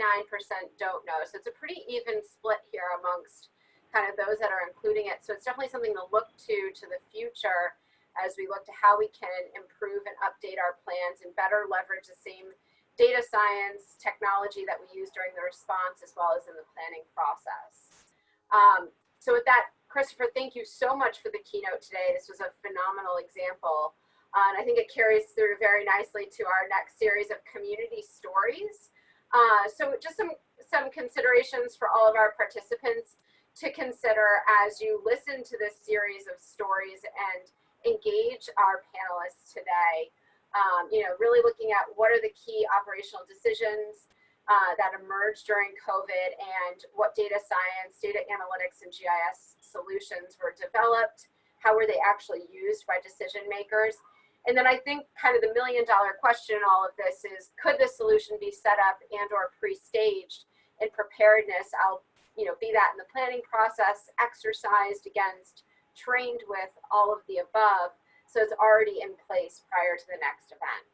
don't know. So it's a pretty even split here amongst kind of those that are including it. So it's definitely something to look to to the future as we look to how we can improve and update our plans and better leverage the same data science technology that we use during the response as well as in the planning process. Um, so with that, Christopher, thank you so much for the keynote today. This was a phenomenal example uh, and I think it carries through very nicely to our next series of community stories. Uh, so just some, some considerations for all of our participants to consider as you listen to this series of stories and engage our panelists today. Um, you know, really looking at what are the key operational decisions uh, that emerged during COVID and what data science, data analytics, and GIS solutions were developed, how were they actually used by decision makers, and then I think kind of the million dollar question in all of this is, could the solution be set up and or pre-staged in preparedness? I'll, you know, be that in the planning process, exercised against, trained with all of the above. So it's already in place prior to the next event.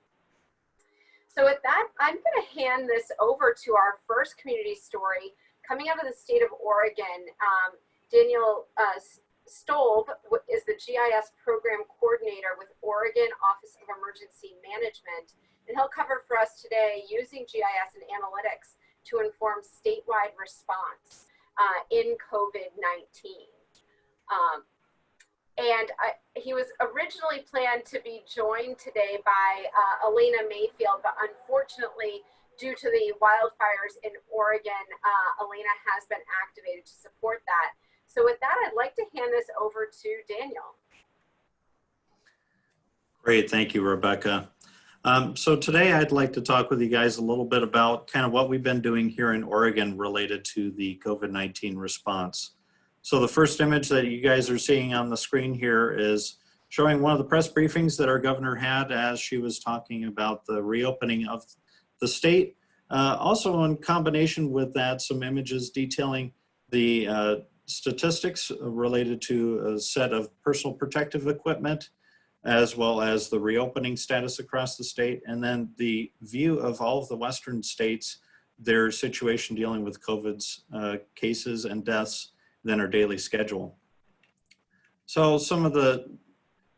So with that, I'm going to hand this over to our first community story coming out of the state of Oregon. Um, Daniel uh, Stoelb is the GIS program coordinator with Oregon Office of Emergency Management, and he'll cover for us today using GIS and analytics to inform statewide response uh, in COVID-19. Um, and he was originally planned to be joined today by uh, Elena Mayfield, but unfortunately, due to the wildfires in Oregon, uh, Elena has been activated to support that. So with that, I'd like to hand this over to Daniel. Great, thank you, Rebecca. Um, so today I'd like to talk with you guys a little bit about kind of what we've been doing here in Oregon related to the COVID-19 response. So the first image that you guys are seeing on the screen here is showing one of the press briefings that our governor had as she was talking about the reopening of the state. Uh, also in combination with that, some images detailing the uh, statistics related to a set of personal protective equipment, as well as the reopening status across the state, and then the view of all of the Western states, their situation dealing with COVID's uh, cases and deaths, than our daily schedule. So some of the,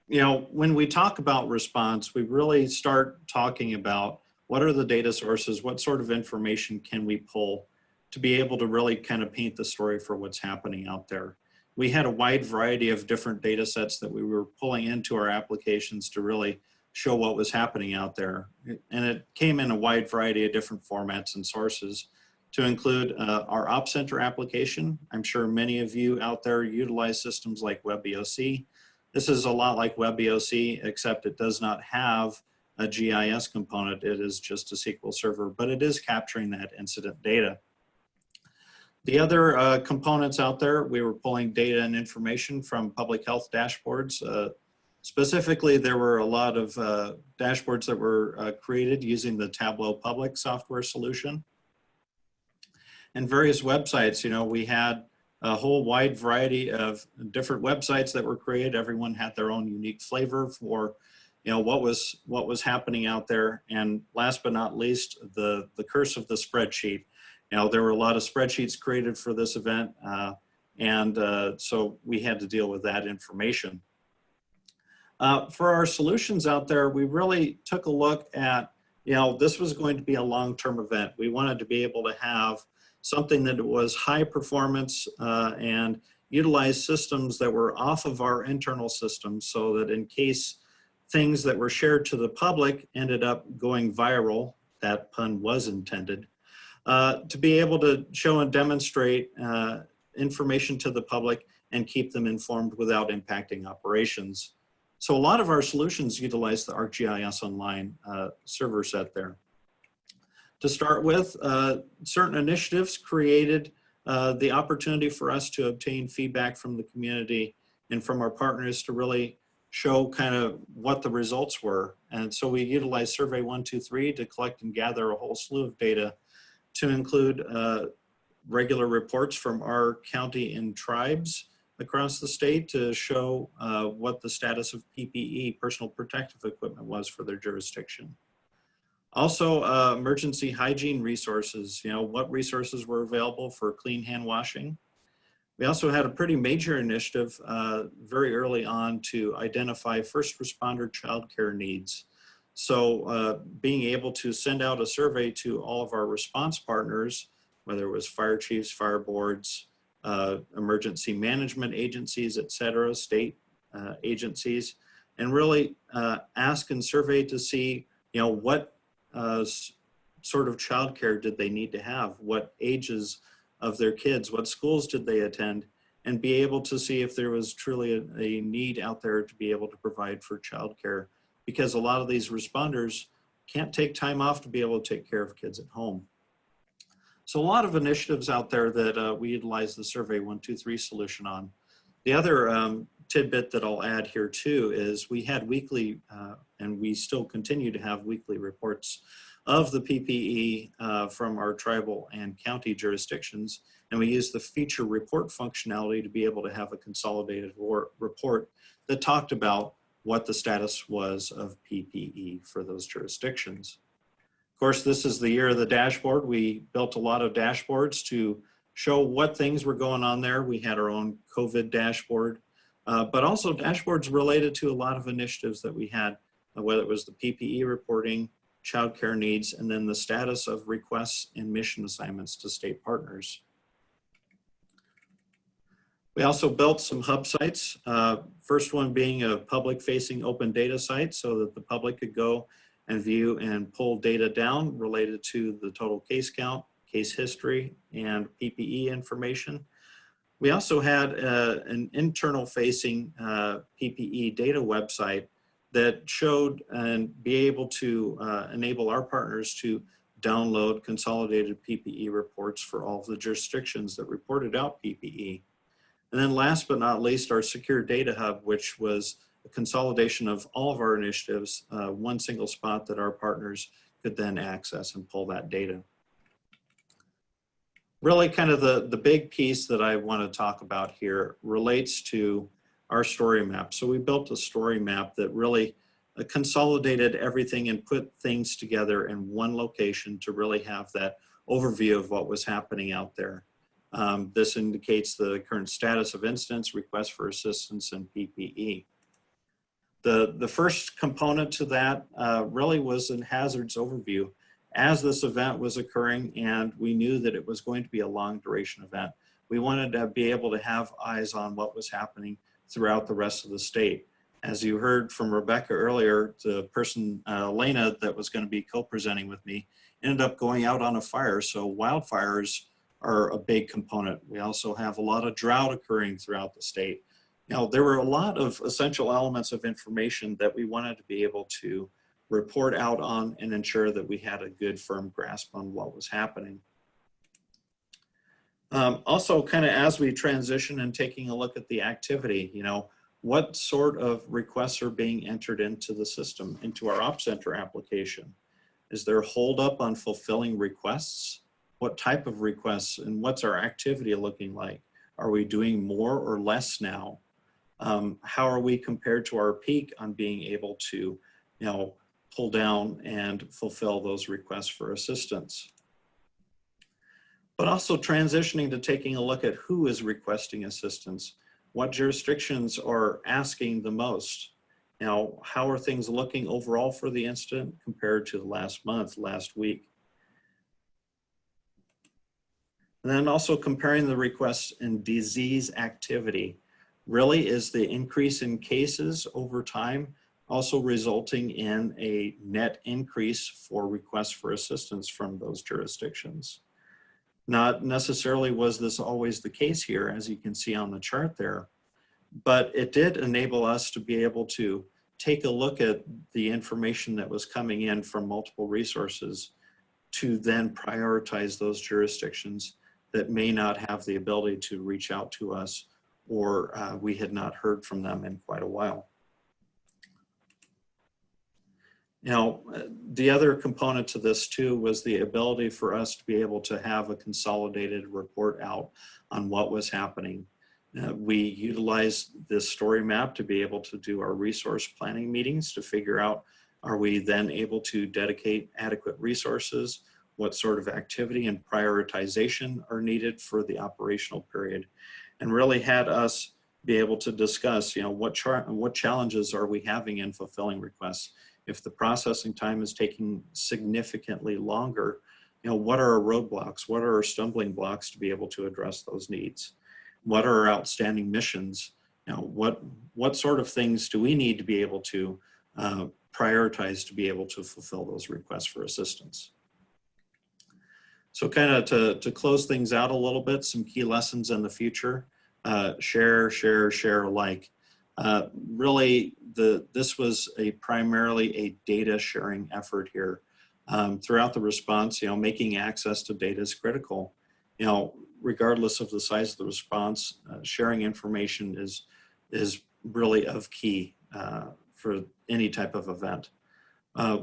you know, when we talk about response, we really start talking about what are the data sources, what sort of information can we pull to be able to really kind of paint the story for what's happening out there. We had a wide variety of different data sets that we were pulling into our applications to really show what was happening out there. And it came in a wide variety of different formats and sources to include uh, our Op Center application. I'm sure many of you out there utilize systems like WebEOC. This is a lot like WebEOC, except it does not have a GIS component. It is just a SQL server, but it is capturing that incident data. The other uh, components out there, we were pulling data and information from public health dashboards. Uh, specifically, there were a lot of uh, dashboards that were uh, created using the Tableau Public software solution and various websites. You know, we had a whole wide variety of different websites that were created. Everyone had their own unique flavor for, you know, what was what was happening out there. And last but not least, the the curse of the spreadsheet. You know, there were a lot of spreadsheets created for this event, uh, and uh, so we had to deal with that information. Uh, for our solutions out there, we really took a look at, you know, this was going to be a long-term event. We wanted to be able to have something that was high performance uh, and utilize systems that were off of our internal systems so that in case things that were shared to the public ended up going viral, that pun was intended, uh, to be able to show and demonstrate uh, information to the public and keep them informed without impacting operations. So a lot of our solutions utilize the ArcGIS Online uh, server set there to start with. Uh, certain initiatives created uh, the opportunity for us to obtain feedback from the community and from our partners to really show kind of what the results were. And so we utilized Survey 123 to collect and gather a whole slew of data to include uh, regular reports from our county and tribes across the state to show uh, what the status of PPE, personal protective equipment, was for their jurisdiction. Also, uh, emergency hygiene resources, you know, what resources were available for clean hand washing. We also had a pretty major initiative uh, very early on to identify first responder childcare needs. So uh, being able to send out a survey to all of our response partners, whether it was fire chiefs, fire boards, uh, emergency management agencies, et cetera, state uh, agencies, and really uh, ask and survey to see, you know, what uh, sort of childcare did they need to have? What ages of their kids? What schools did they attend? And be able to see if there was truly a, a need out there to be able to provide for childcare. Because a lot of these responders can't take time off to be able to take care of kids at home. So a lot of initiatives out there that uh, we utilize the Survey 123 solution on. The other um, tidbit that I'll add here too is we had weekly, uh, and we still continue to have weekly reports of the PPE uh, from our tribal and county jurisdictions. And we use the feature report functionality to be able to have a consolidated report that talked about what the status was of PPE for those jurisdictions. Of course, this is the year of the dashboard. We built a lot of dashboards to show what things were going on there. We had our own COVID dashboard, uh, but also dashboards related to a lot of initiatives that we had, whether it was the PPE reporting, childcare needs, and then the status of requests and mission assignments to state partners. We also built some hub sites. Uh, first one being a public facing open data site so that the public could go and view and pull data down related to the total case count, case history, and PPE information. We also had uh, an internal facing uh, PPE data website that showed and be able to uh, enable our partners to download consolidated PPE reports for all of the jurisdictions that reported out PPE. And then last but not least, our secure data hub, which was a consolidation of all of our initiatives, uh, one single spot that our partners could then access and pull that data. Really kind of the, the big piece that I want to talk about here relates to our story map. So we built a story map that really uh, consolidated everything and put things together in one location to really have that overview of what was happening out there. Um, this indicates the current status of incidents, requests for assistance, and PPE. The, the first component to that uh, really was a hazards overview. As this event was occurring and we knew that it was going to be a long duration event, we wanted to be able to have eyes on what was happening throughout the rest of the state. As you heard from Rebecca earlier, the person, uh, Elena, that was going to be co-presenting with me, ended up going out on a fire. So wildfires are a big component. We also have a lot of drought occurring throughout the state. Now, there were a lot of essential elements of information that we wanted to be able to report out on and ensure that we had a good firm grasp on what was happening. Um, also, kind of as we transition and taking a look at the activity, you know, what sort of requests are being entered into the system, into our Op Center application? Is there hold up on fulfilling requests? What type of requests and what's our activity looking like? Are we doing more or less now? Um, how are we compared to our peak on being able to, you know, pull down and fulfill those requests for assistance? But also transitioning to taking a look at who is requesting assistance. What jurisdictions are asking the most? Now, how are things looking overall for the incident compared to the last month, last week? And then also comparing the requests and disease activity. Really is the increase in cases over time also resulting in a net increase for requests for assistance from those jurisdictions. Not necessarily was this always the case here, as you can see on the chart there, but it did enable us to be able to take a look at the information that was coming in from multiple resources to then prioritize those jurisdictions that may not have the ability to reach out to us or uh, we had not heard from them in quite a while. Now, the other component to this too was the ability for us to be able to have a consolidated report out on what was happening. Uh, we utilized this story map to be able to do our resource planning meetings to figure out are we then able to dedicate adequate resources, what sort of activity and prioritization are needed for the operational period, and really had us be able to discuss, you know, what, what challenges are we having in fulfilling requests? If the processing time is taking significantly longer, you know, what are our roadblocks? What are our stumbling blocks to be able to address those needs? What are our outstanding missions? You know, what, what sort of things do we need to be able to uh, prioritize to be able to fulfill those requests for assistance? So kind of to, to close things out a little bit, some key lessons in the future, uh, share, share, share alike. Uh, really, the this was a primarily a data sharing effort here. Um, throughout the response, you know, making access to data is critical. You know, regardless of the size of the response, uh, sharing information is is really of key uh, for any type of event. Uh,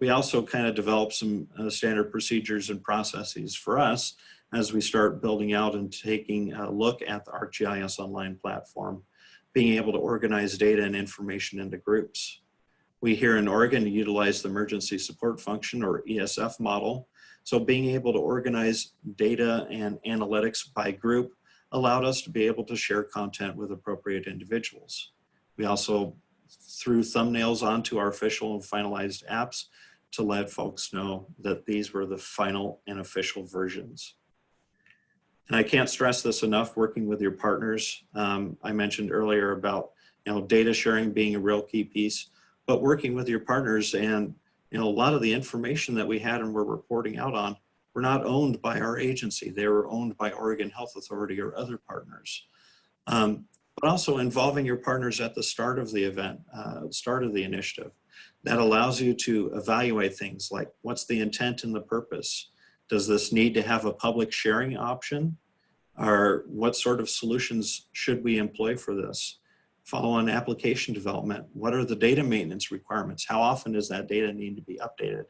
we also kind of developed some uh, standard procedures and processes for us as we start building out and taking a look at the ArcGIS online platform being able to organize data and information into groups. We here in Oregon utilize the emergency support function or ESF model. So being able to organize data and analytics by group allowed us to be able to share content with appropriate individuals. We also threw thumbnails onto our official and finalized apps to let folks know that these were the final and official versions. And I can't stress this enough, working with your partners. Um, I mentioned earlier about you know, data sharing being a real key piece, but working with your partners and you know, a lot of the information that we had and we're reporting out on were not owned by our agency. They were owned by Oregon Health Authority or other partners. Um, but also involving your partners at the start of the event, uh, start of the initiative. That allows you to evaluate things like what's the intent and the purpose? Does this need to have a public sharing option? Or what sort of solutions should we employ for this? Follow on application development. What are the data maintenance requirements? How often does that data need to be updated?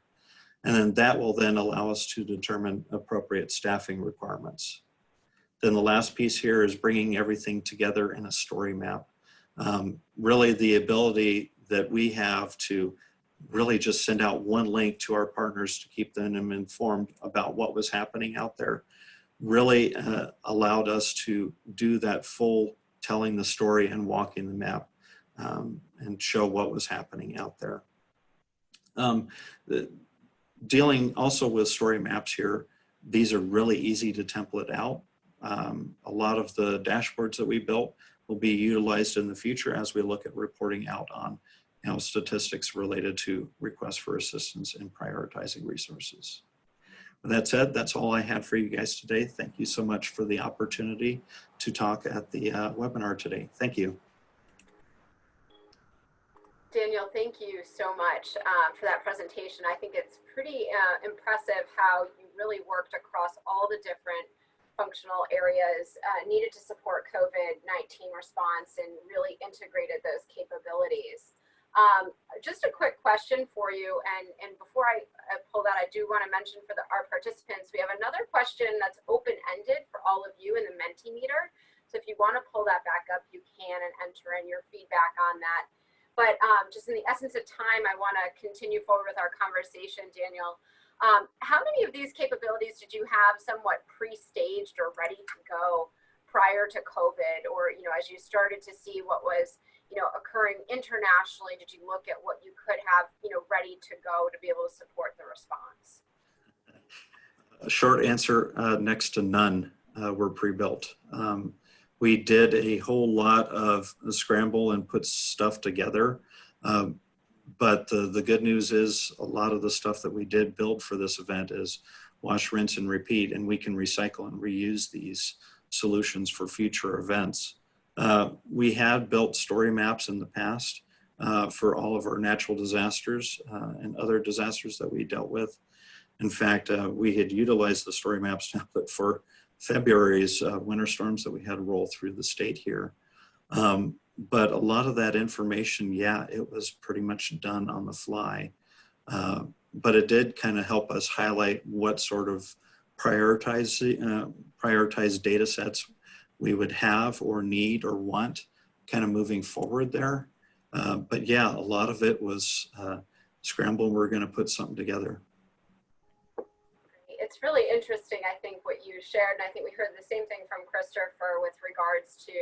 And then that will then allow us to determine appropriate staffing requirements. Then the last piece here is bringing everything together in a story map. Um, really the ability that we have to really just send out one link to our partners to keep them informed about what was happening out there really uh, allowed us to do that full telling the story and walking the map um, and show what was happening out there. Um, the, dealing also with story maps here, these are really easy to template out. Um, a lot of the dashboards that we built will be utilized in the future as we look at reporting out on you statistics related to requests for assistance in prioritizing resources. With that said, that's all I had for you guys today. Thank you so much for the opportunity to talk at the uh, webinar today. Thank you. Daniel, thank you so much um, for that presentation. I think it's pretty uh, impressive how you really worked across all the different functional areas uh, needed to support COVID-19 response and really integrated those capabilities. Um, just a quick question for you, and, and before I, pull that, I do want to mention for the, our participants, we have another question that's open-ended for all of you in the Mentimeter. So if you want to pull that back up, you can and enter in your feedback on that. But um, just in the essence of time, I want to continue forward with our conversation, Daniel. Um, how many of these capabilities did you have somewhat pre-staged or ready to go prior to COVID? Or, you know, as you started to see what was, you know, occurring internationally, did you look at what you could have, you know, ready to go to be able to support the response? A short answer, uh, next to none uh, were pre-built. Um, we did a whole lot of scramble and put stuff together. Um, but the, the good news is a lot of the stuff that we did build for this event is wash, rinse, and repeat, and we can recycle and reuse these solutions for future events. Uh, we have built story maps in the past uh, for all of our natural disasters uh, and other disasters that we dealt with. In fact, uh, we had utilized the story maps template for February's uh, winter storms that we had roll through the state here. Um, but a lot of that information, yeah, it was pretty much done on the fly. But it did kind of help us highlight what sort of prioritize, prioritized data sets we would have or need or want kind of moving forward there. Uh, but yeah, a lot of it was uh, scramble. We're going to put something together it's really interesting, I think, what you shared. And I think we heard the same thing from Christopher with regards to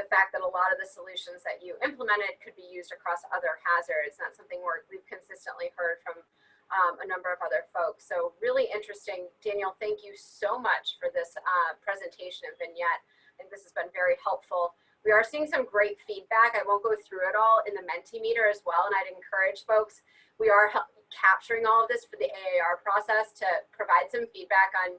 the fact that a lot of the solutions that you implemented could be used across other hazards. That's something we have consistently heard from um, a number of other folks. So really interesting. Daniel, thank you so much for this uh, presentation and vignette. Think this has been very helpful. We are seeing some great feedback. I won't go through it all in the Mentimeter as well, and I'd encourage folks, we are capturing all of this for the AAR process to provide some feedback on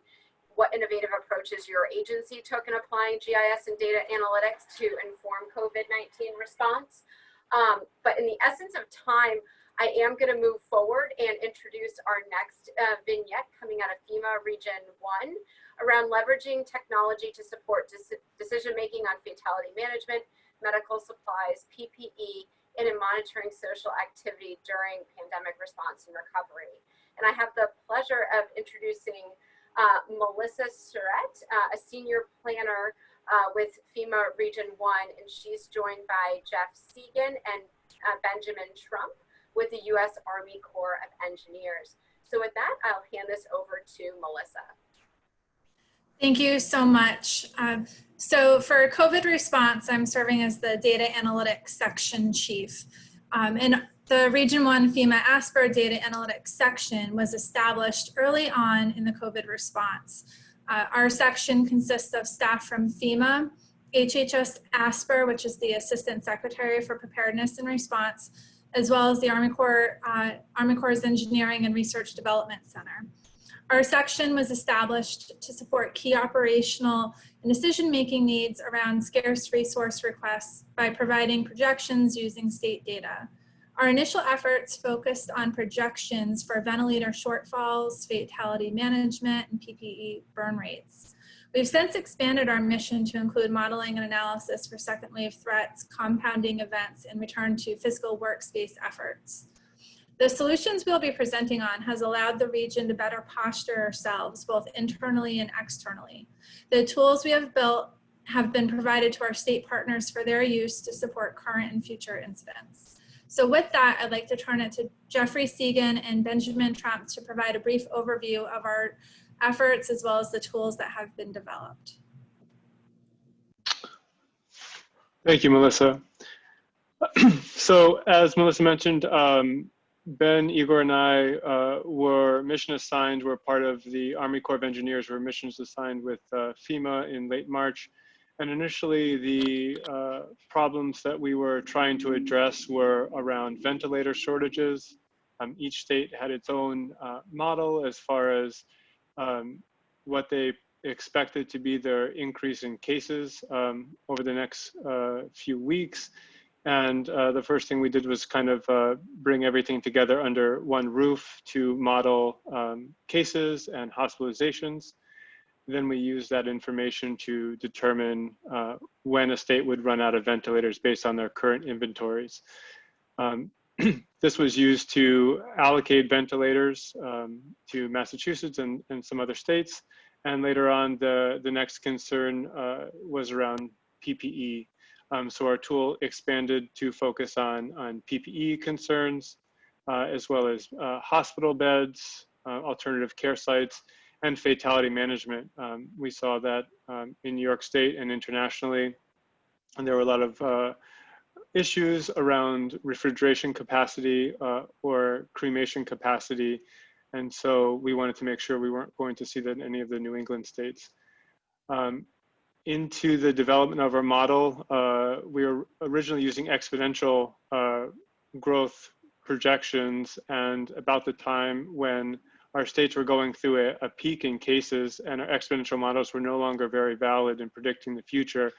what innovative approaches your agency took in applying GIS and data analytics to inform COVID-19 response. Um, but in the essence of time, I am going to move forward and introduce our next uh, vignette coming out of FEMA Region 1 around leveraging technology to support decision-making on fatality management, medical supplies, PPE, and in monitoring social activity during pandemic response and recovery. And I have the pleasure of introducing uh, Melissa Surratt, uh, a senior planner uh, with FEMA Region 1, and she's joined by Jeff Cegan and uh, Benjamin Trump with the U.S. Army Corps of Engineers. So with that, I'll hand this over to Melissa. Thank you so much. Um, so for COVID response, I'm serving as the data analytics section chief. Um, and the Region 1 FEMA ASPR data analytics section was established early on in the COVID response. Uh, our section consists of staff from FEMA, HHS ASPR, which is the Assistant Secretary for Preparedness and Response, as well as the Army Corps, uh, Army Corps' Engineering and Research Development Center. Our section was established to support key operational and decision-making needs around scarce resource requests by providing projections using state data. Our initial efforts focused on projections for ventilator shortfalls, fatality management, and PPE burn rates. We've since expanded our mission to include modeling and analysis for second wave threats, compounding events, and return to physical workspace efforts. The solutions we'll be presenting on has allowed the region to better posture ourselves, both internally and externally. The tools we have built have been provided to our state partners for their use to support current and future incidents. So with that, I'd like to turn it to Jeffrey Cegan and Benjamin Trump to provide a brief overview of our efforts as well as the tools that have been developed. Thank you, Melissa. so as Melissa mentioned, um, Ben, Igor, and I uh, were mission assigned. We're part of the Army Corps of Engineers. We're missions assigned with uh, FEMA in late March. And initially, the uh, problems that we were trying to address were around ventilator shortages. Um, each state had its own uh, model as far as um, what they expected to be their increase in cases um, over the next uh, few weeks. And uh, the first thing we did was kind of uh, bring everything together under one roof to model um, cases and hospitalizations. Then we used that information to determine uh, when a state would run out of ventilators based on their current inventories. Um, this was used to allocate ventilators um, to Massachusetts and, and some other states. And later on, the, the next concern uh, was around PPE. Um, so our tool expanded to focus on, on PPE concerns, uh, as well as uh, hospital beds, uh, alternative care sites, and fatality management. Um, we saw that um, in New York State and internationally, and there were a lot of uh, issues around refrigeration capacity uh, or cremation capacity. And so we wanted to make sure we weren't going to see that in any of the New England states. Um, into the development of our model, uh, we were originally using exponential uh, growth projections and about the time when our states were going through a, a, peak in cases and our exponential models were no longer very valid in predicting the future.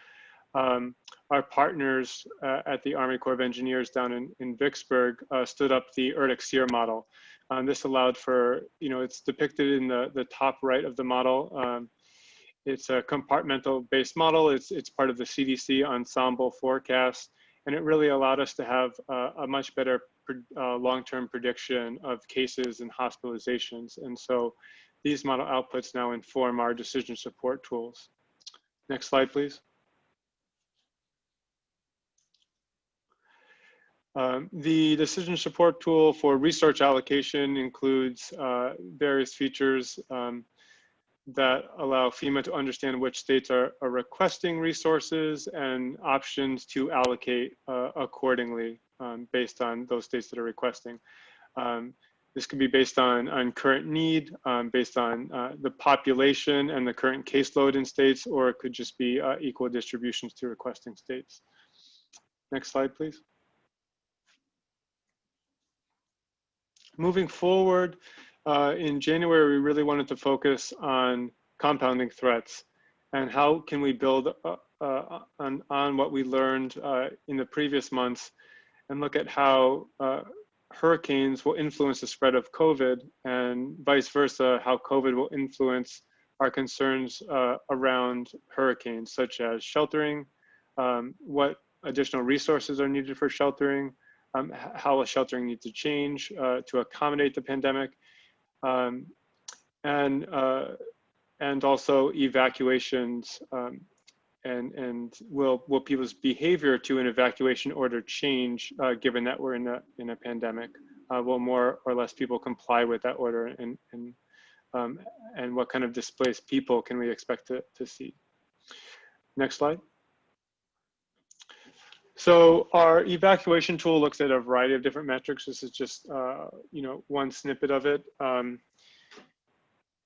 Um, our partners uh, at the Army Corps of Engineers down in, in Vicksburg uh, stood up the ERDC-SEIR model. Um, this allowed for, you know, it's depicted in the, the top right of the model. Um, it's a compartmental based model. It's, it's part of the CDC ensemble forecast. And it really allowed us to have uh, a much better uh, long-term prediction of cases and hospitalizations. And so these model outputs now inform our decision support tools. Next slide, please. Um, the decision support tool for research allocation includes uh, various features um, that allow FEMA to understand which states are, are requesting resources and options to allocate uh, accordingly um, based on those states that are requesting. Um, this could be based on, on current need, um, based on uh, the population and the current caseload in states, or it could just be uh, equal distributions to requesting states. Next slide, please. Moving forward, uh, in January, we really wanted to focus on compounding threats and how can we build uh, uh, on, on what we learned uh, in the previous months and look at how uh, hurricanes will influence the spread of COVID and vice versa, how COVID will influence our concerns uh, around hurricanes, such as sheltering, um, what additional resources are needed for sheltering, um, how sheltering needs to change to accommodate the pandemic, um, and uh, and also evacuations um, and and will will people's behavior to an evacuation order change uh, given that we're in a in a pandemic? Uh, will more or less people comply with that order, and and um, and what kind of displaced people can we expect to to see? Next slide. So our evacuation tool looks at a variety of different metrics. This is just, uh, you know, one snippet of it. Um,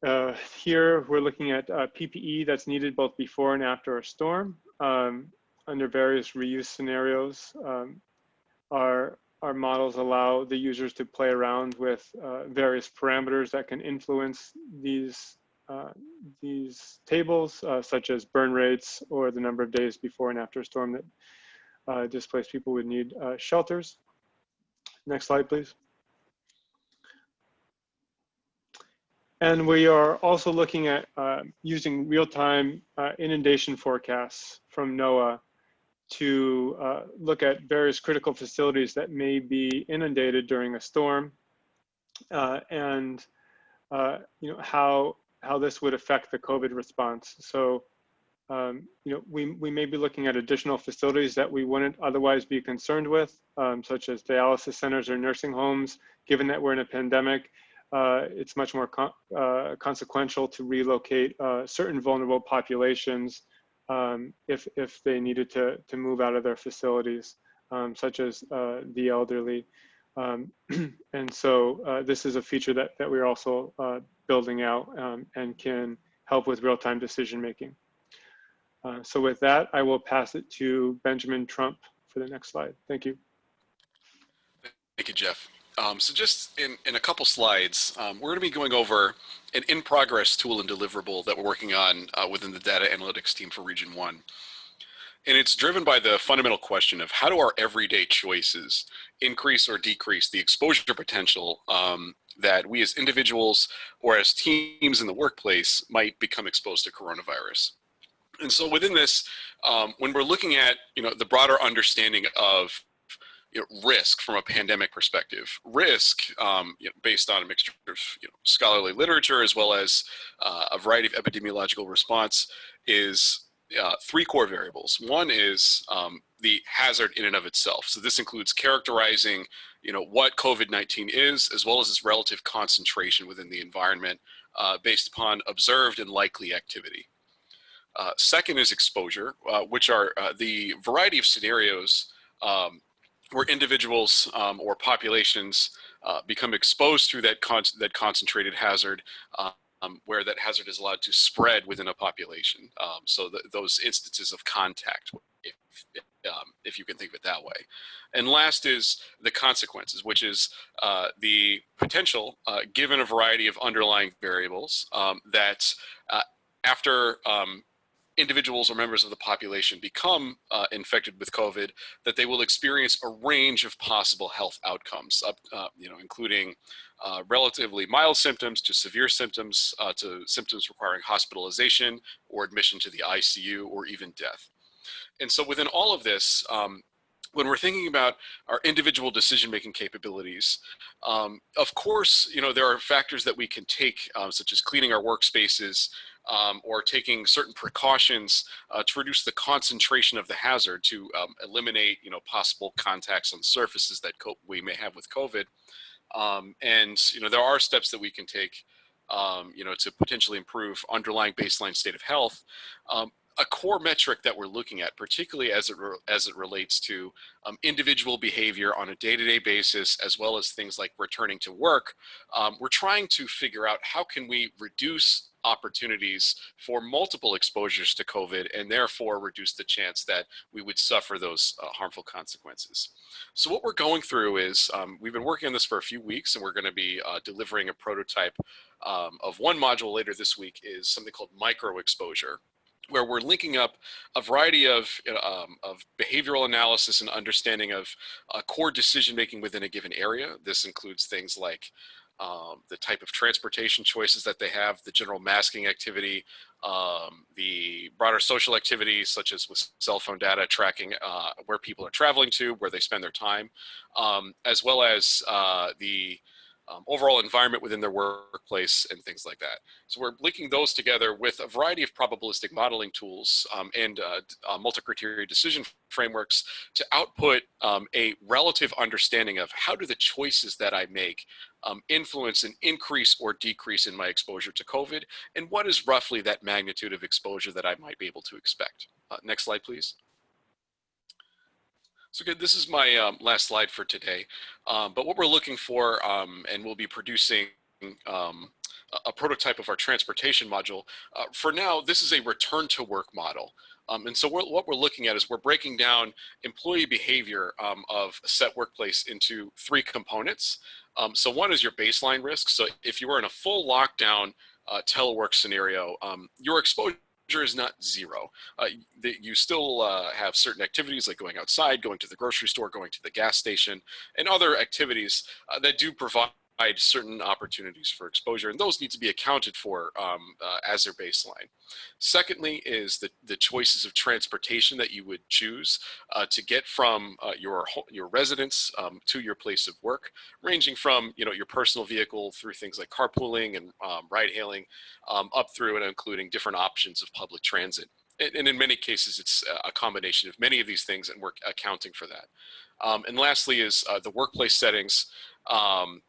uh, here we're looking at uh, PPE that's needed both before and after a storm um, under various reuse scenarios. Um, our, our models allow the users to play around with uh, various parameters that can influence these, uh, these tables, uh, such as burn rates or the number of days before and after a storm that uh, displaced people would need uh, shelters. Next slide, please. And we are also looking at uh, using real-time uh, inundation forecasts from NOAA to uh, look at various critical facilities that may be inundated during a storm uh, and you know how how this would affect the COVID response. So um, you know, we, we may be looking at additional facilities that we wouldn't otherwise be concerned with, um, such as dialysis centers or nursing homes. Given that we're in a pandemic, uh, it's much more con uh, consequential to relocate uh, certain vulnerable populations um, if, if they needed to, to move out of their facilities, um, such as uh, the elderly. Um, and so uh, this is a feature that, that we're also uh, building out um, and can help with real-time decision making. Uh, so with that, I will pass it to Benjamin Trump for the next slide. Thank you. Thank you, Jeff. Um, so just in, in a couple slides, um, we're going to be going over an in-progress tool and deliverable that we're working on uh, within the data analytics team for Region 1. And it's driven by the fundamental question of how do our everyday choices increase or decrease the exposure potential um, that we as individuals or as teams in the workplace might become exposed to coronavirus. And so within this, um, when we're looking at you know the broader understanding of you know, risk from a pandemic perspective, risk um, you know, based on a mixture of you know, scholarly literature as well as uh, a variety of epidemiological response is uh, three core variables. One is um, the hazard in and of itself. So this includes characterizing, you know, what COVID-19 is, as well as its relative concentration within the environment uh, based upon observed and likely activity. Uh, second is exposure, uh, which are uh, the variety of scenarios um, where individuals um, or populations uh, become exposed through that, con that concentrated hazard, um, where that hazard is allowed to spread within a population. Um, so the, those instances of contact, if, um, if you can think of it that way. And last is the consequences, which is uh, the potential, uh, given a variety of underlying variables, um, that after um, individuals or members of the population become uh, infected with COVID, that they will experience a range of possible health outcomes, uh, you know, including uh, relatively mild symptoms to severe symptoms uh, to symptoms requiring hospitalization or admission to the ICU or even death. And so within all of this, um, when we're thinking about our individual decision-making capabilities, um, of course, you know, there are factors that we can take, um, such as cleaning our workspaces, um, or taking certain precautions uh, to reduce the concentration of the hazard to um, eliminate you know possible contacts on surfaces that we may have with COVID. Um, and you know there are steps that we can take um, you know to potentially improve underlying baseline state of health. Um, a core metric that we're looking at, particularly as it as it relates to um, individual behavior on a day-to-day -day basis, as well as things like returning to work, um, we're trying to figure out how can we reduce opportunities for multiple exposures to COVID and therefore reduce the chance that we would suffer those uh, harmful consequences. So what we're going through is um, we've been working on this for a few weeks and we're going to be uh, delivering a prototype um, of one module later this week is something called micro exposure where we're linking up a variety of, um, of behavioral analysis and understanding of uh, core decision making within a given area. This includes things like um, the type of transportation choices that they have, the general masking activity, um, the broader social activities such as with cell phone data tracking uh, where people are traveling to, where they spend their time, um, as well as uh, the um, overall environment within their workplace and things like that. So we're linking those together with a variety of probabilistic modeling tools um, and uh, uh, multi-criteria decision frameworks to output um, a relative understanding of how do the choices that I make um, influence an increase or decrease in my exposure to COVID, and what is roughly that magnitude of exposure that I might be able to expect. Uh, next slide, please. So good, this is my um, last slide for today. Um, but what we're looking for, um, and we'll be producing um, a prototype of our transportation module. Uh, for now, this is a return to work model. Um, and so we're, what we're looking at is we're breaking down employee behavior um, of a set workplace into three components. so one is your baseline risk. So if you were in a full lockdown uh, telework scenario, your exposure is not zero. Uh, you still uh, have certain activities like going outside, going to the grocery store, going to the gas station, and other activities uh, that do provide certain opportunities for exposure, and those need to be accounted for um, uh, as their baseline. Secondly is the, the choices of transportation that you would choose uh, to get from uh, your, your residence um, to your place of work, ranging from you know, your personal vehicle through things like carpooling and um, ride hailing, um, up through and including different options of public transit. And, in many cases, it's a combination of many of these things, and we're accounting for that. Um, and lastly is uh, the workplace settings. Um,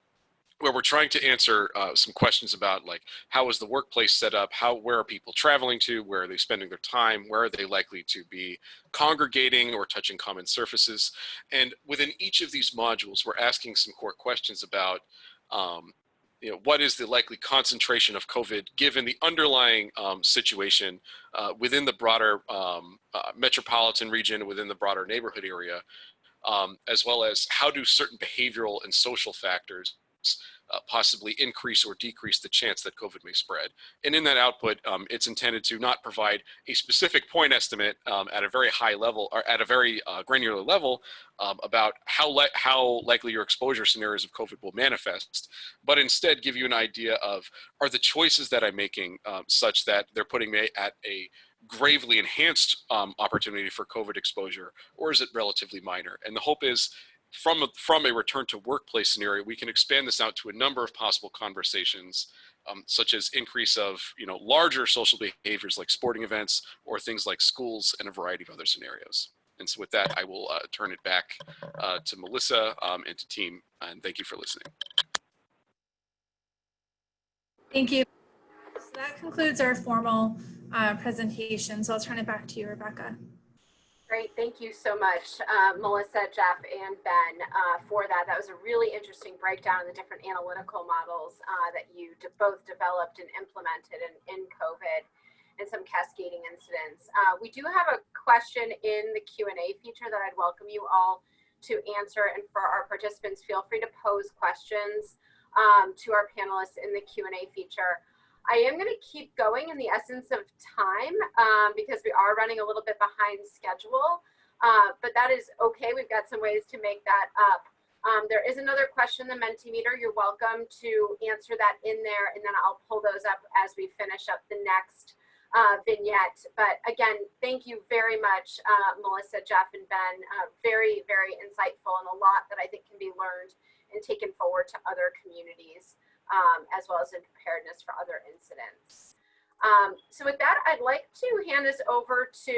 where we're trying to answer uh, some questions about like how is the workplace set up? How where are people traveling to? Where are they spending their time? Where are they likely to be congregating or touching common surfaces? And within each of these modules we're asking some core questions about um, you know, what is the likely concentration of COVID given the underlying um, situation uh, within the broader um, uh, metropolitan region, within the broader neighborhood area, um, as well as how do certain behavioral and social factors uh, possibly increase or decrease the chance that COVID may spread. And in that output, um, it's intended to not provide a specific point estimate um, at a very high level or at a very uh, granular level um, about how, li how likely your exposure scenarios of COVID will manifest, but instead give you an idea of are the choices that I'm making um, such that they're putting me at a gravely enhanced um, opportunity for COVID exposure, or is it relatively minor? And the hope is from a, from a return to workplace scenario, we can expand this out to a number of possible conversations, um, such as increase of you know larger social behaviors like sporting events or things like schools and a variety of other scenarios. And so with that, I will uh, turn it back uh, to Melissa um, and to team, and thank you for listening. Thank you. So that concludes our formal uh, presentation. So I'll turn it back to you, Rebecca. Great, thank you so much, uh, Melissa, Jeff, and Ben uh, for that. That was a really interesting breakdown of the different analytical models uh, that you both developed and implemented in, in COVID and some cascading incidents. Uh, we do have a question in the Q&A feature that I'd welcome you all to answer. And for our participants, feel free to pose questions um, to our panelists in the Q&A feature. I am going to keep going in the essence of time um, because we are running a little bit behind schedule, uh, but that is okay. We've got some ways to make that up. Um, there is another question, the Mentimeter. You're welcome to answer that in there, and then I'll pull those up as we finish up the next uh, vignette. But again, thank you very much, uh, Melissa, Jeff, and Ben. Uh, very, very insightful and a lot that I think can be learned and taken forward to other communities um, as well as in preparedness for other incidents. Um, so with that, I'd like to hand this over to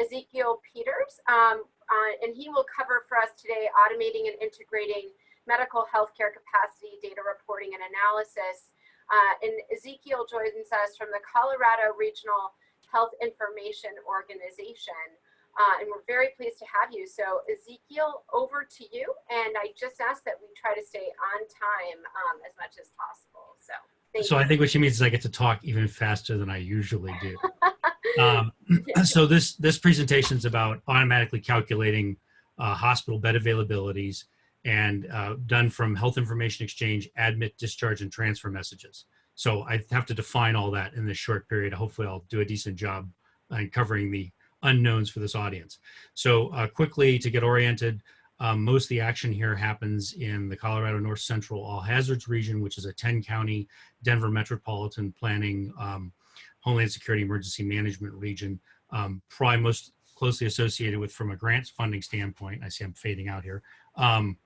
Ezekiel Peters, um, uh, and he will cover for us today automating and integrating medical healthcare capacity data reporting and analysis. Uh, and Ezekiel joins us from the Colorado Regional Health Information Organization. Uh, and we're very pleased to have you. So Ezekiel, over to you. And I just ask that we try to stay on time um, as much as possible. So so you. I think what she means is I get to talk even faster than I usually do. um, so this this presentation is about automatically calculating uh, hospital bed availabilities and uh, done from Health Information Exchange, admit, discharge, and transfer messages. So I have to define all that in this short period. Hopefully I'll do a decent job in covering the unknowns for this audience. So uh, quickly to get oriented, um, most of the action here happens in the Colorado North Central All Hazards region, which is a 10 county Denver metropolitan planning, um, Homeland Security Emergency Management region, um, probably most closely associated with from a grants funding standpoint. I see I'm fading out here. Um,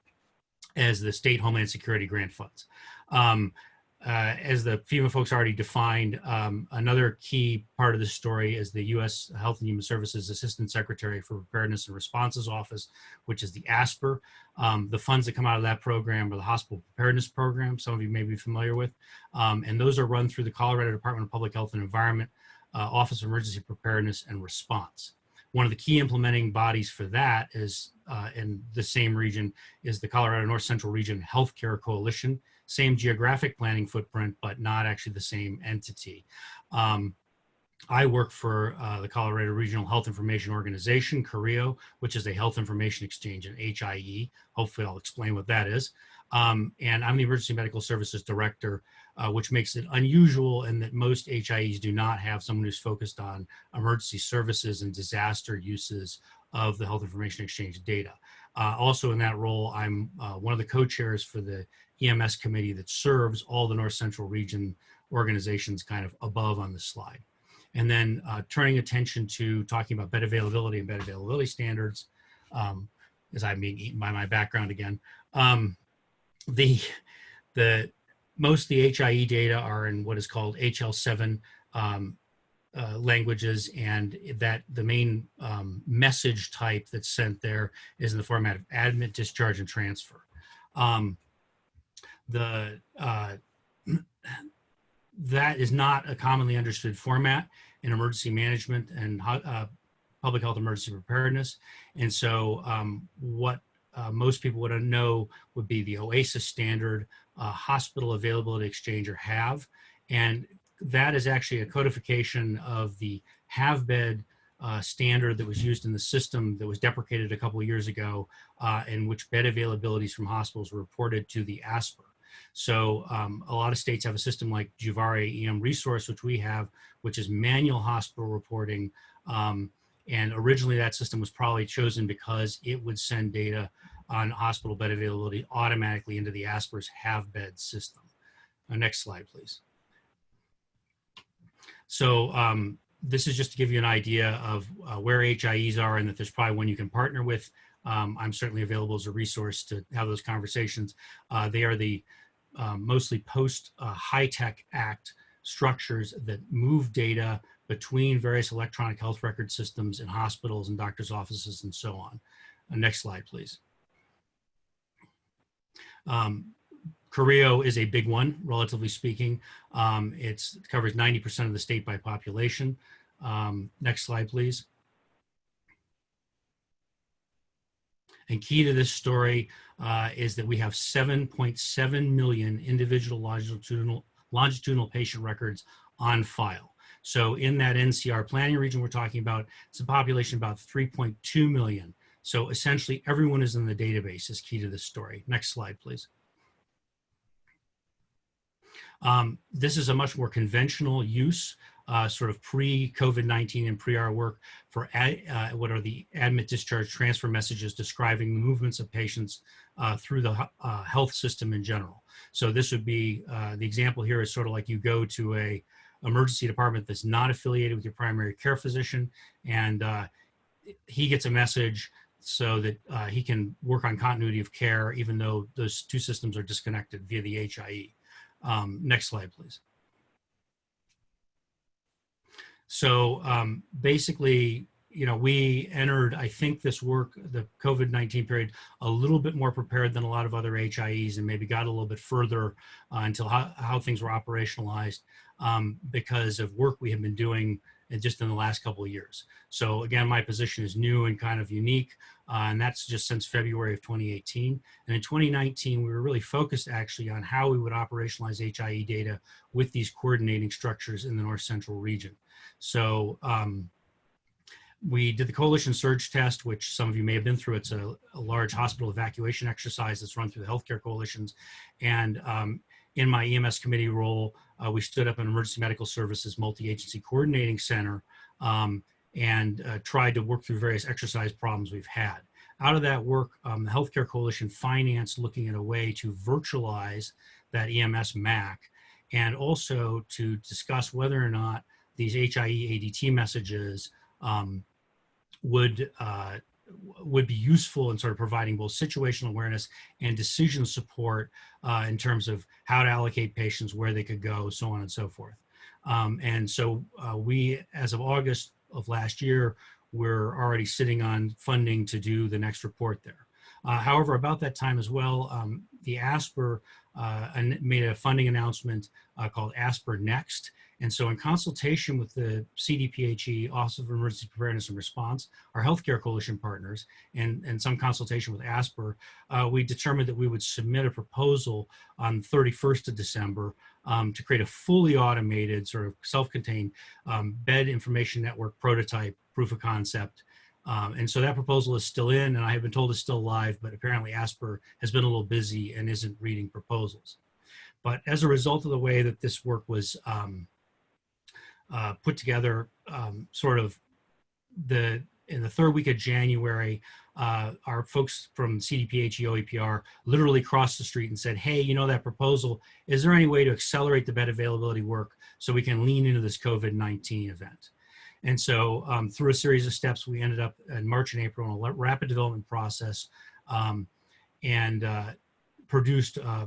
as the state Homeland Security grant funds. Uh, as the FEMA folks already defined, um, another key part of the story is the U.S. Health and Human Services Assistant Secretary for Preparedness and Responses Office, which is the ASPR. Um, the funds that come out of that program are the Hospital Preparedness Program, some of you may be familiar with, um, and those are run through the Colorado Department of Public Health and Environment, uh, Office of Emergency Preparedness and Response. One of the key implementing bodies for that is uh, in the same region is the Colorado North Central Region Healthcare Coalition same geographic planning footprint, but not actually the same entity. Um, I work for uh, the Colorado Regional Health Information Organization, CORHIO, which is a health information exchange, an HIE. Hopefully I'll explain what that is. Um, and I'm the Emergency Medical Services Director, uh, which makes it unusual in that most HIEs do not have someone who's focused on emergency services and disaster uses of the health information exchange data. Uh, also in that role, I'm uh, one of the co-chairs for the EMS committee that serves all the North Central region organizations kind of above on the slide. And then uh, turning attention to talking about bed availability and bed availability standards, um, as I'm being eaten by my background again. Um, the, the, most of the HIE data are in what is called HL7 um, uh, languages and that the main um, message type that's sent there is in the format of admit, discharge, and transfer. Um, the uh, that is not a commonly understood format in emergency management and uh, public health emergency preparedness. And so um, what uh, most people would know would be the OASIS standard uh, hospital availability exchange or HAVE. And that is actually a codification of the HAvBED uh, standard that was used in the system that was deprecated a couple years ago uh, in which bed availabilities from hospitals were reported to the ASPR. So um, a lot of states have a system like Juvare EMResource, which we have, which is manual hospital reporting. Um, and originally that system was probably chosen because it would send data on hospital bed availability automatically into the ASPR's have bed system. Uh, next slide, please. So um, this is just to give you an idea of uh, where HIEs are and that there's probably one you can partner with. Um, I'm certainly available as a resource to have those conversations. Uh, they are the um, mostly post uh, HITECH Act structures that move data between various electronic health record systems in hospitals and doctors' offices and so on. Uh, next slide, please. Um, is a big one, relatively speaking. Um, it covers 90% of the state by population. Um, next slide, please. And key to this story uh, is that we have 7.7 million individual longitudinal, longitudinal patient records on file. So in that NCR planning region we're talking about, it's a population about 3.2 million. So essentially everyone is in the database is key to this story. Next slide, please. Um, this is a much more conventional use uh, sort of pre-COVID-19 and pre-our work for ad, uh, what are the admit discharge transfer messages describing the movements of patients uh, through the uh, health system in general. So this would be, uh, the example here is sort of like you go to a emergency department that's not affiliated with your primary care physician and uh, he gets a message so that he can work on continuity of care even though those two systems are disconnected via the HIE. Um, next slide, please. So um, basically, you know, we entered, I think this work, the COVID-19 period, a little bit more prepared than a lot of other HIEs and maybe got a little bit further uh, until how, how, things were operationalized um, because of work we have been doing just in the last couple of years. So again, my position is new and kind of unique, uh, and that's just since February of 2018. And in 2019, we were really focused actually on how we would operationalize HIE data with these coordinating structures in the North Central region. So um, we did the coalition surge test, which some of you may have been through. It's a, a large hospital evacuation exercise that's run through the healthcare coalitions. And um, in my EMS committee role, uh, we stood up an emergency medical services multi-agency coordinating center um, and uh, tried to work through various exercise problems we've had. Out of that work, um, the Healthcare Coalition financed looking at a way to virtualize that EMS MAC and also to discuss whether or not these HIE ADT messages um, would uh, would be useful in sort of providing both situational awareness and decision support uh, in terms of how to allocate patients, where they could go, so on and so forth. Um, and so uh, we, as of August of last year, we're already sitting on funding to do the next report there. Uh, however, about that time as well, um, the ASPR uh, made a funding announcement uh, called ASPR Next. And so in consultation with the CDPHE, Office of Emergency Preparedness and Response, our healthcare coalition partners, and, and some consultation with ASPR, uh, we determined that we would submit a proposal on 31st of December um, to create a fully automated sort of self-contained um, bed information network prototype proof of concept um, and so that proposal is still in, and I have been told it's still live, but apparently ASPR has been a little busy and isn't reading proposals. But as a result of the way that this work was um, uh, put together, um, sort of the in the third week of January, uh, our folks from CDPHE OEPR literally crossed the street and said, hey, you know that proposal, is there any way to accelerate the bed availability work so we can lean into this COVID-19 event? And so um, through a series of steps, we ended up in March and April in a rapid development process um, and uh, produced uh,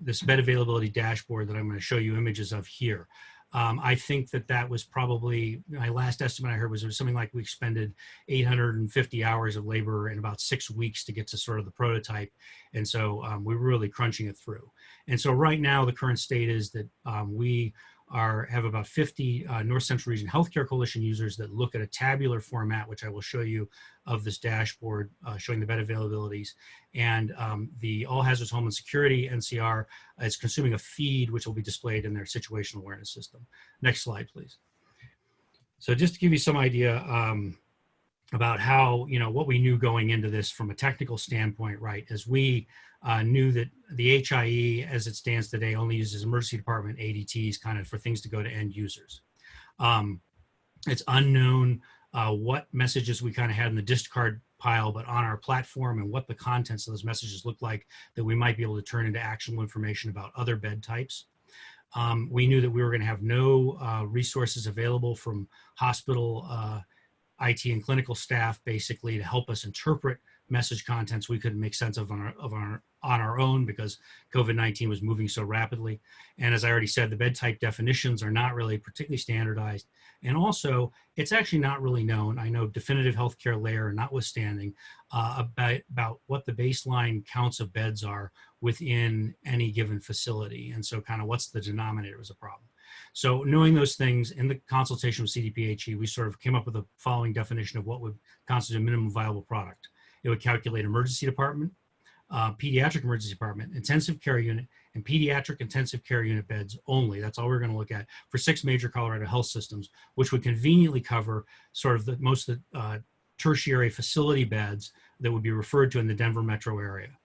this bed availability dashboard that I'm going to show you images of here. Um, I think that that was probably, my last estimate I heard was, was something like we expended 850 hours of labor in about six weeks to get to sort of the prototype. And so um, we were really crunching it through. And so right now the current state is that um, we are have about 50 uh, North Central Region Healthcare Coalition users that look at a tabular format, which I will show you of this dashboard uh, showing the bed availabilities. And um, the All Hazards Homeland Security NCR is consuming a feed which will be displayed in their situational awareness system. Next slide, please. So just to give you some idea um, about how, you know, what we knew going into this from a technical standpoint, right, as we uh, knew that the HIE, as it stands today, only uses emergency department ADTs kind of for things to go to end users. Um, it's unknown uh, what messages we kind of had in the discard pile, but on our platform and what the contents of those messages look like that we might be able to turn into actionable information about other bed types. Um, we knew that we were going to have no uh, resources available from hospital uh, IT and clinical staff basically to help us interpret message contents we couldn't make sense of on our, of our, on our own because COVID-19 was moving so rapidly. And as I already said, the bed type definitions are not really particularly standardized. And also, it's actually not really known, I know definitive healthcare layer notwithstanding, uh, about, about what the baseline counts of beds are within any given facility. And so kind of what's the denominator is a problem. So knowing those things in the consultation with CDPHE, we sort of came up with the following definition of what would constitute a minimum viable product. It would calculate emergency department, uh, pediatric emergency department, intensive care unit, and pediatric intensive care unit beds only. That's all we're going to look at for six major Colorado health systems, which would conveniently cover sort of the most of the uh, tertiary facility beds that would be referred to in the Denver metro area.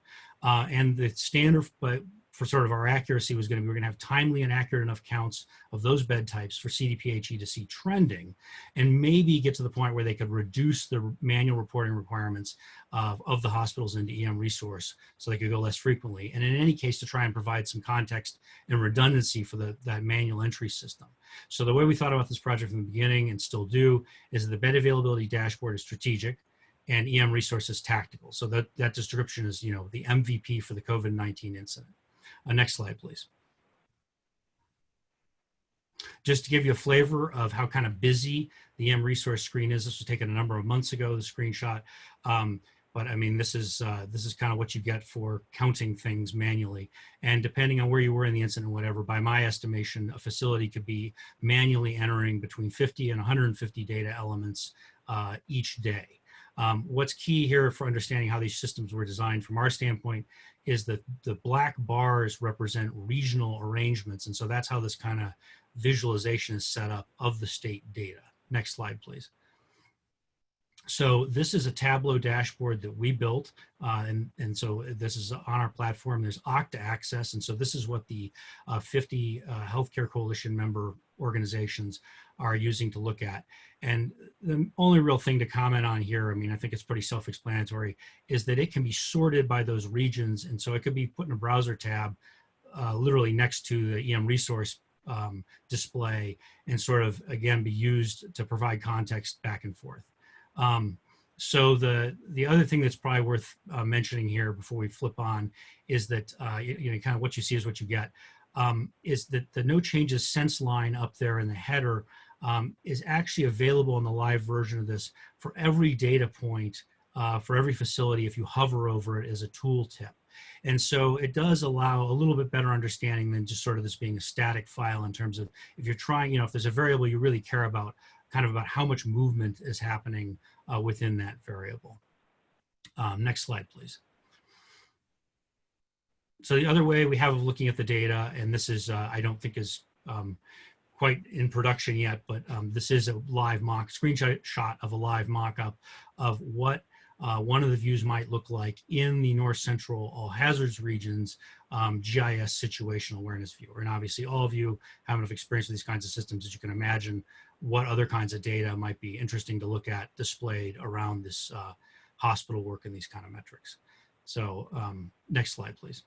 Uh, and the standard, but for sort of our accuracy was going to be we're going to have timely and accurate enough counts of those bed types for CDPHE to see trending and maybe get to the point where they could reduce the manual reporting requirements of, of the hospitals into EMResource so they could go less frequently. And in any case, to try and provide some context and redundancy for the, that manual entry system. So the way we thought about this project from the beginning and still do is that the bed availability dashboard is strategic and EM resources tactical. So that, that description is, you know, the MVP for the COVID-19 incident. Uh, next slide, please. Just to give you a flavor of how kind of busy the M resource screen is, this was taken a number of months ago, the screenshot. Um, but I mean, this is uh, this is kind of what you get for counting things manually. And depending on where you were in the incident, whatever, by my estimation, a facility could be manually entering between 50 and 150 data elements uh, each day. Um, what's key here for understanding how these systems were designed from our standpoint is that the black bars represent regional arrangements. And so that's how this kind of visualization is set up of the state data. Next slide, please. So this is a Tableau dashboard that we built. Uh, and, and so this is on our platform. There's Okta access. And so this is what the uh, 50 uh, Healthcare Coalition member organizations are using to look at. And the only real thing to comment on here, I mean, I think it's pretty self-explanatory, is that it can be sorted by those regions. And so it could be put in a browser tab uh, literally next to the EMResource um, display and sort of, again, be used to provide context back and forth. Um, so the the other thing that's probably worth uh, mentioning here before we flip on is that uh, you, you know kind of what you see is what you get. Um, is that the no changes sense line up there in the header um, is actually available in the live version of this for every data point uh, for every facility if you hover over it as a tooltip. And so it does allow a little bit better understanding than just sort of this being a static file in terms of if you're trying, you know, if there's a variable you really care about, kind of about how much movement is happening uh, within that variable. Um, next slide, please. So the other way we have of looking at the data, and this is, uh, I don't think is um, quite in production yet, but um, this is a live mock screenshot of a live mock-up of what uh, one of the views might look like in the north central all hazards regions um, GIS situational awareness viewer. And obviously all of you have enough experience with these kinds of systems that you can imagine what other kinds of data might be interesting to look at displayed around this uh, hospital work and these kind of metrics. So um, next slide, please.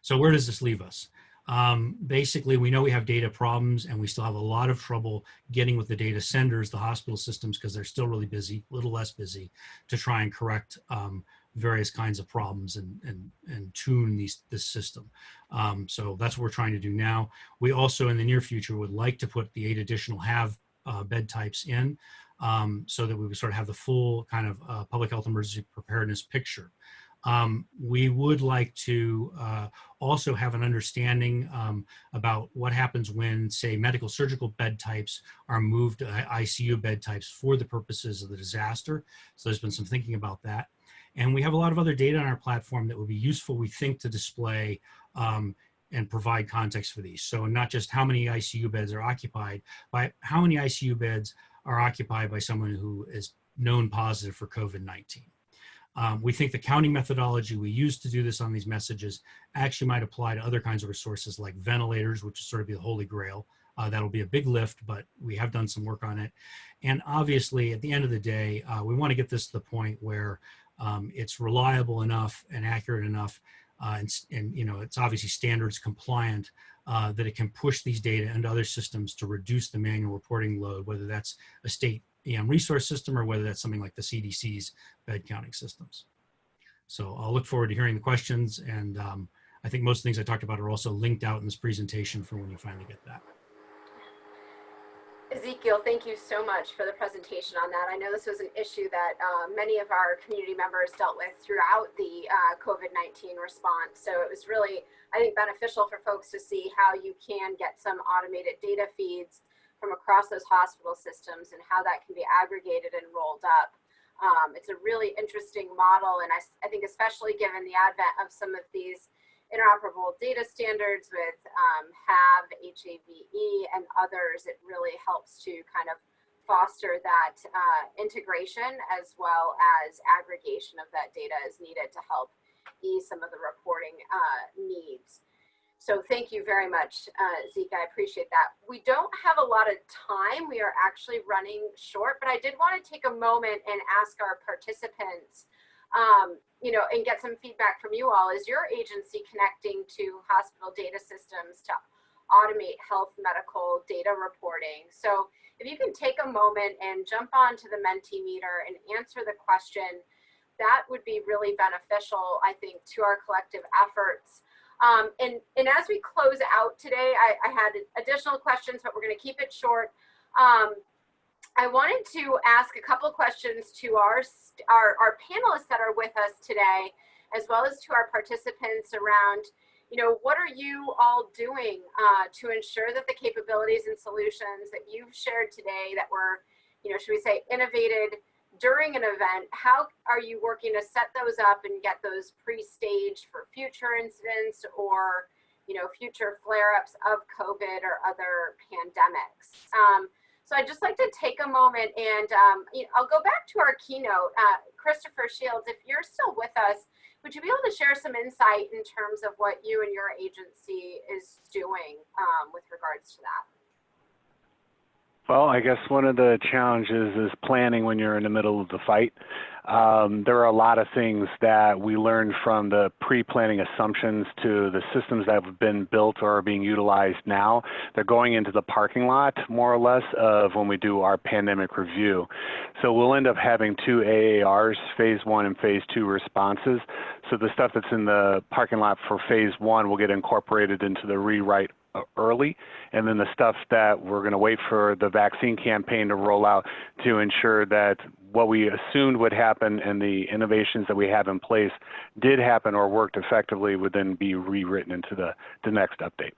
So where does this leave us? Um, basically, we know we have data problems and we still have a lot of trouble getting with the data senders, the hospital systems, because they're still really busy, a little less busy, to try and correct um, various kinds of problems and, and, and tune these, this system. Um, so that's what we're trying to do now. We also, in the near future, would like to put the eight additional have uh, bed types in um, so that we would sort of have the full kind of uh, public health emergency preparedness picture. Um, we would like to uh, also have an understanding um, about what happens when, say, medical surgical bed types are moved to ICU bed types for the purposes of the disaster. So there's been some thinking about that. And we have a lot of other data on our platform that would be useful, we think, to display um, and provide context for these. So not just how many ICU beds are occupied, but how many ICU beds are occupied by someone who is known positive for COVID-19. Um, we think the counting methodology we use to do this on these messages actually might apply to other kinds of resources like ventilators, which is sort of be the holy grail. Uh, that'll be a big lift, but we have done some work on it. And obviously, at the end of the day, uh, we want to get this to the point where um, it's reliable enough and accurate enough, uh, and, and, you know it's obviously standards compliant uh, that it can push these data into other systems to reduce the manual reporting load, whether that's a state EMResource system or whether that's something like the CDC's bed counting systems. So I'll look forward to hearing the questions. And um, I think most things I talked about are also linked out in this presentation for when you finally get that. Ezekiel, thank you so much for the presentation on that. I know this was an issue that uh, many of our community members dealt with throughout the uh, COVID-19 response. So it was really, I think, beneficial for folks to see how you can get some automated data feeds from across those hospital systems and how that can be aggregated and rolled up. Um, it's a really interesting model, and I, I, think especially given the advent of some of these interoperable data standards with um, HAVE, HAVE, and others, it really helps to kind of foster that uh, integration as well as aggregation of that data as needed to help ease some of the reporting uh, needs. So thank you very much, uh, Zeke. I appreciate that. We don't have a lot of time. We are actually running short, but I did want to take a moment and ask our participants, um, you know, and get some feedback from you all. Is your agency connecting to hospital data systems to automate health medical data reporting? So if you can take a moment and jump onto the Mentimeter and answer the question, that would be really beneficial, I think, to our collective efforts. Um, and, and as we close out today, I, I had additional questions, but we're going to keep it short. Um, I wanted to ask a couple questions to our, our, our panelists that are with us today, as well as to our participants around, you know, what are you all doing uh, to ensure that the capabilities and solutions that you've shared today that were, you know, should we say innovated during an event, how are you working to set those up and get those pre-staged for future incidents or you know, future flare-ups of COVID or other pandemics? Um, so I'd just like to take a moment and um, you know, I'll go back to our keynote. Uh, Christopher Shields, if you're still with us, would you be able to share some insight in terms of what you and your agency is doing um, with regards to that? Well, I guess one of the challenges is planning when you're in the middle of the fight. um, there are a lot of things that we learned from the pre-planning assumptions to the systems that have been built or are being utilized now. They're going into the parking lot, more or less, of when we do our pandemic review. So we'll end up having two AARs, phase one and phase two responses. So the stuff that's in the parking lot for phase one will get incorporated into the rewrite early, and then the stuff that we're going to wait for the vaccine campaign to roll out to ensure that what we assumed would happen and the innovations that we have in place did happen or worked effectively would then be rewritten into the, the next update.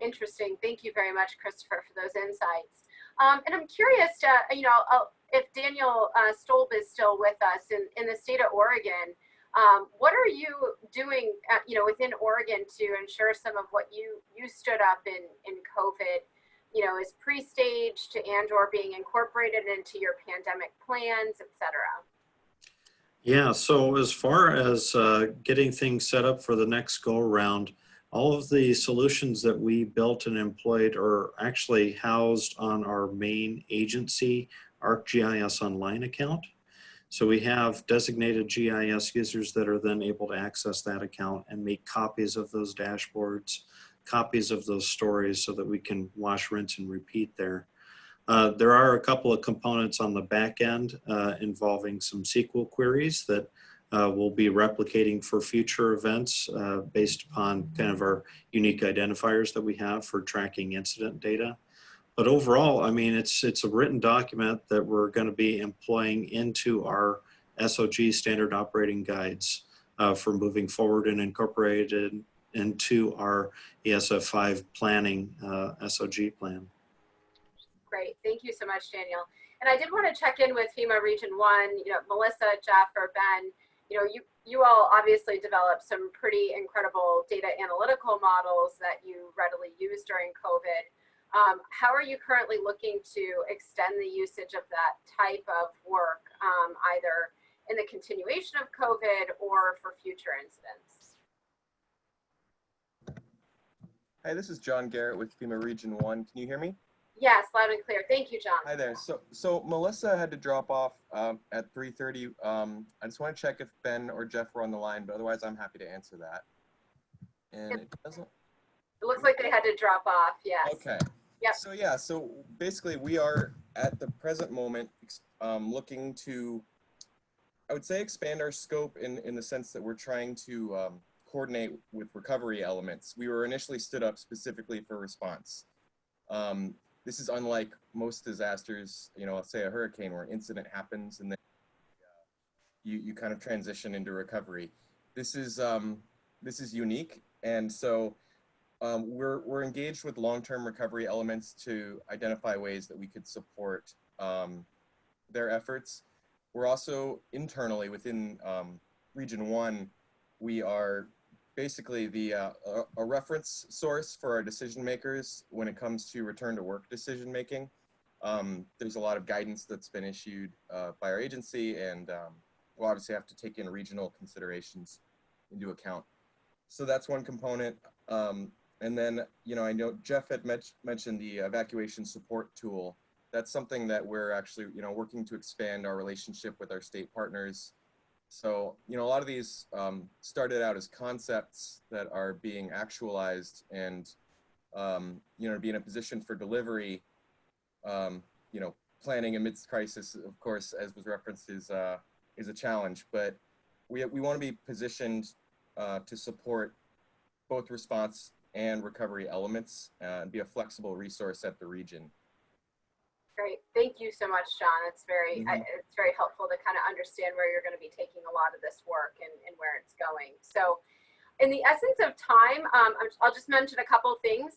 Interesting. Thank you very much, Christopher, for those insights. Um, and I'm curious, uh, you know, if Daniel uh, Stoelb is still with us in, in the state of Oregon, um, what are you doing, uh, you know, within Oregon to ensure some of what you you stood up in in COVID, you know, is pre-staged and or being incorporated into your pandemic plans, et cetera? Yeah, so as far as uh, getting things set up for the next go around, all of the solutions that we built and employed are actually housed on our main agency ArcGIS Online account. So we have designated GIS users that are then able to access that account and make copies of those dashboards, copies of those stories so that we can wash, rinse, and repeat there. Uh, there are a couple of components on the back end uh, involving some SQL queries that uh, we'll be replicating for future events uh, based upon kind of our unique identifiers that we have for tracking incident data. But overall, I mean, it's, it's a written document that we're going to be employing into our SOG standard operating guides uh, for moving forward and incorporated into our ESF5 planning uh, SOG plan. Great, thank you so much, Daniel. And I did want to check in with FEMA Region 1, you know, Melissa, Jeff, or Ben, you know, you, you all obviously developed some pretty incredible data analytical models that you readily used during COVID. Um, how are you currently looking to extend the usage of that type of work, um, either in the continuation of COVID or for future incidents? Hi, this is John Garrett with FEMA Region 1. Can you hear me? Yes, loud and clear. Thank you, John. Hi there. So, so Melissa had to drop off um, at 3.30. Um, I just want to check if Ben or Jeff were on the line, but otherwise I'm happy to answer that. And it doesn't, It looks like they had to drop off, yes. okay. Yep. So yeah, so basically we are at the present moment um, looking to, I would say expand our scope in, in the sense that we're trying to um, coordinate with recovery elements. We were initially stood up specifically for response. Um, this is unlike most disasters, you know, let's say a hurricane where an incident happens and then uh, you, you kind of transition into recovery. This is, um, this is unique. And so um, we're, we're engaged with long-term recovery elements to identify ways that we could support um, their efforts. We're also internally within um, Region 1, we are basically the uh, a, a, reference source for our decision makers when it comes to return to work decision making. Um, there's a lot of guidance that's been issued uh, by our agency and um, we'll obviously have to take in regional considerations into account. So that's one component. Um, and then, you know, I know Jeff had mentioned the evacuation support tool. That's something that we're actually, you know, working to expand our relationship with our state partners. So, you know, a lot of these um, started out as concepts that are being actualized and, um, you know, be in a position for delivery, um, you know, planning amidst crisis, of course, as was referenced, is, uh, is a challenge. But we, we want to be positioned uh, to support both response and recovery elements uh, and be a flexible resource at the region. Great, thank you so much, John. It's very mm -hmm. I, it's very helpful to kind of understand where you're going to be taking a lot of this work and, and where it's going. So, in the essence of time, um, I'll just mention a couple things.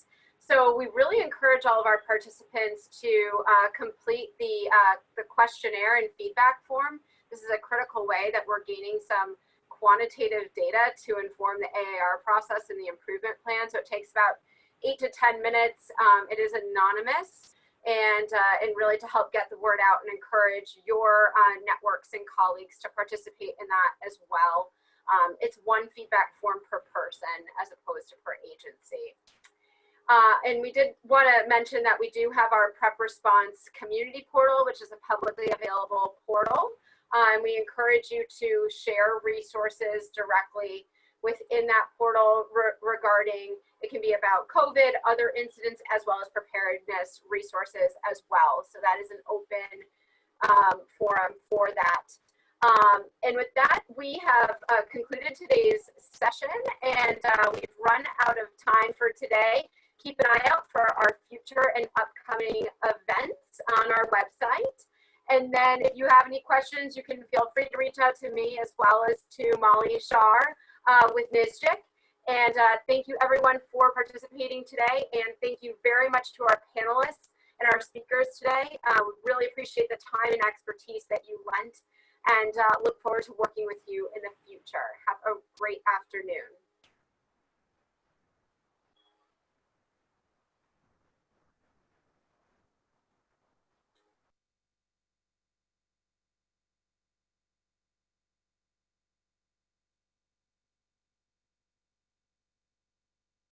So we really encourage all of our participants to uh, complete the uh, the questionnaire and feedback form. This is a critical way that we're gaining some quantitative data to inform the AAR process and the improvement plan. So it takes about eight to 10 minutes. Um, it is anonymous and, uh, and really to help get the word out and encourage your uh, networks and colleagues to participate in that as well. Um, it's one feedback form per person as opposed to per agency. Uh, and we did want to mention that we do have our prep response community portal, which is a publicly available portal And we encourage you to share resources directly within that portal re regarding, it can be about COVID, other incidents, as well as preparedness resources as well. So that is an open um, forum for that. Um, and with that, we have uh, concluded today's session and uh, we've run out of time for today. Keep an eye out for our future and upcoming events on our website. And then if you have any questions, you can feel free to reach out to me as well as to Molly Schar uh, with NSGIC. And uh, thank you everyone for participating today. And thank you very much to our panelists and our speakers today. Uh, we really appreciate the time and expertise that you lent and uh, look forward to working with you in the future. Have a great afternoon.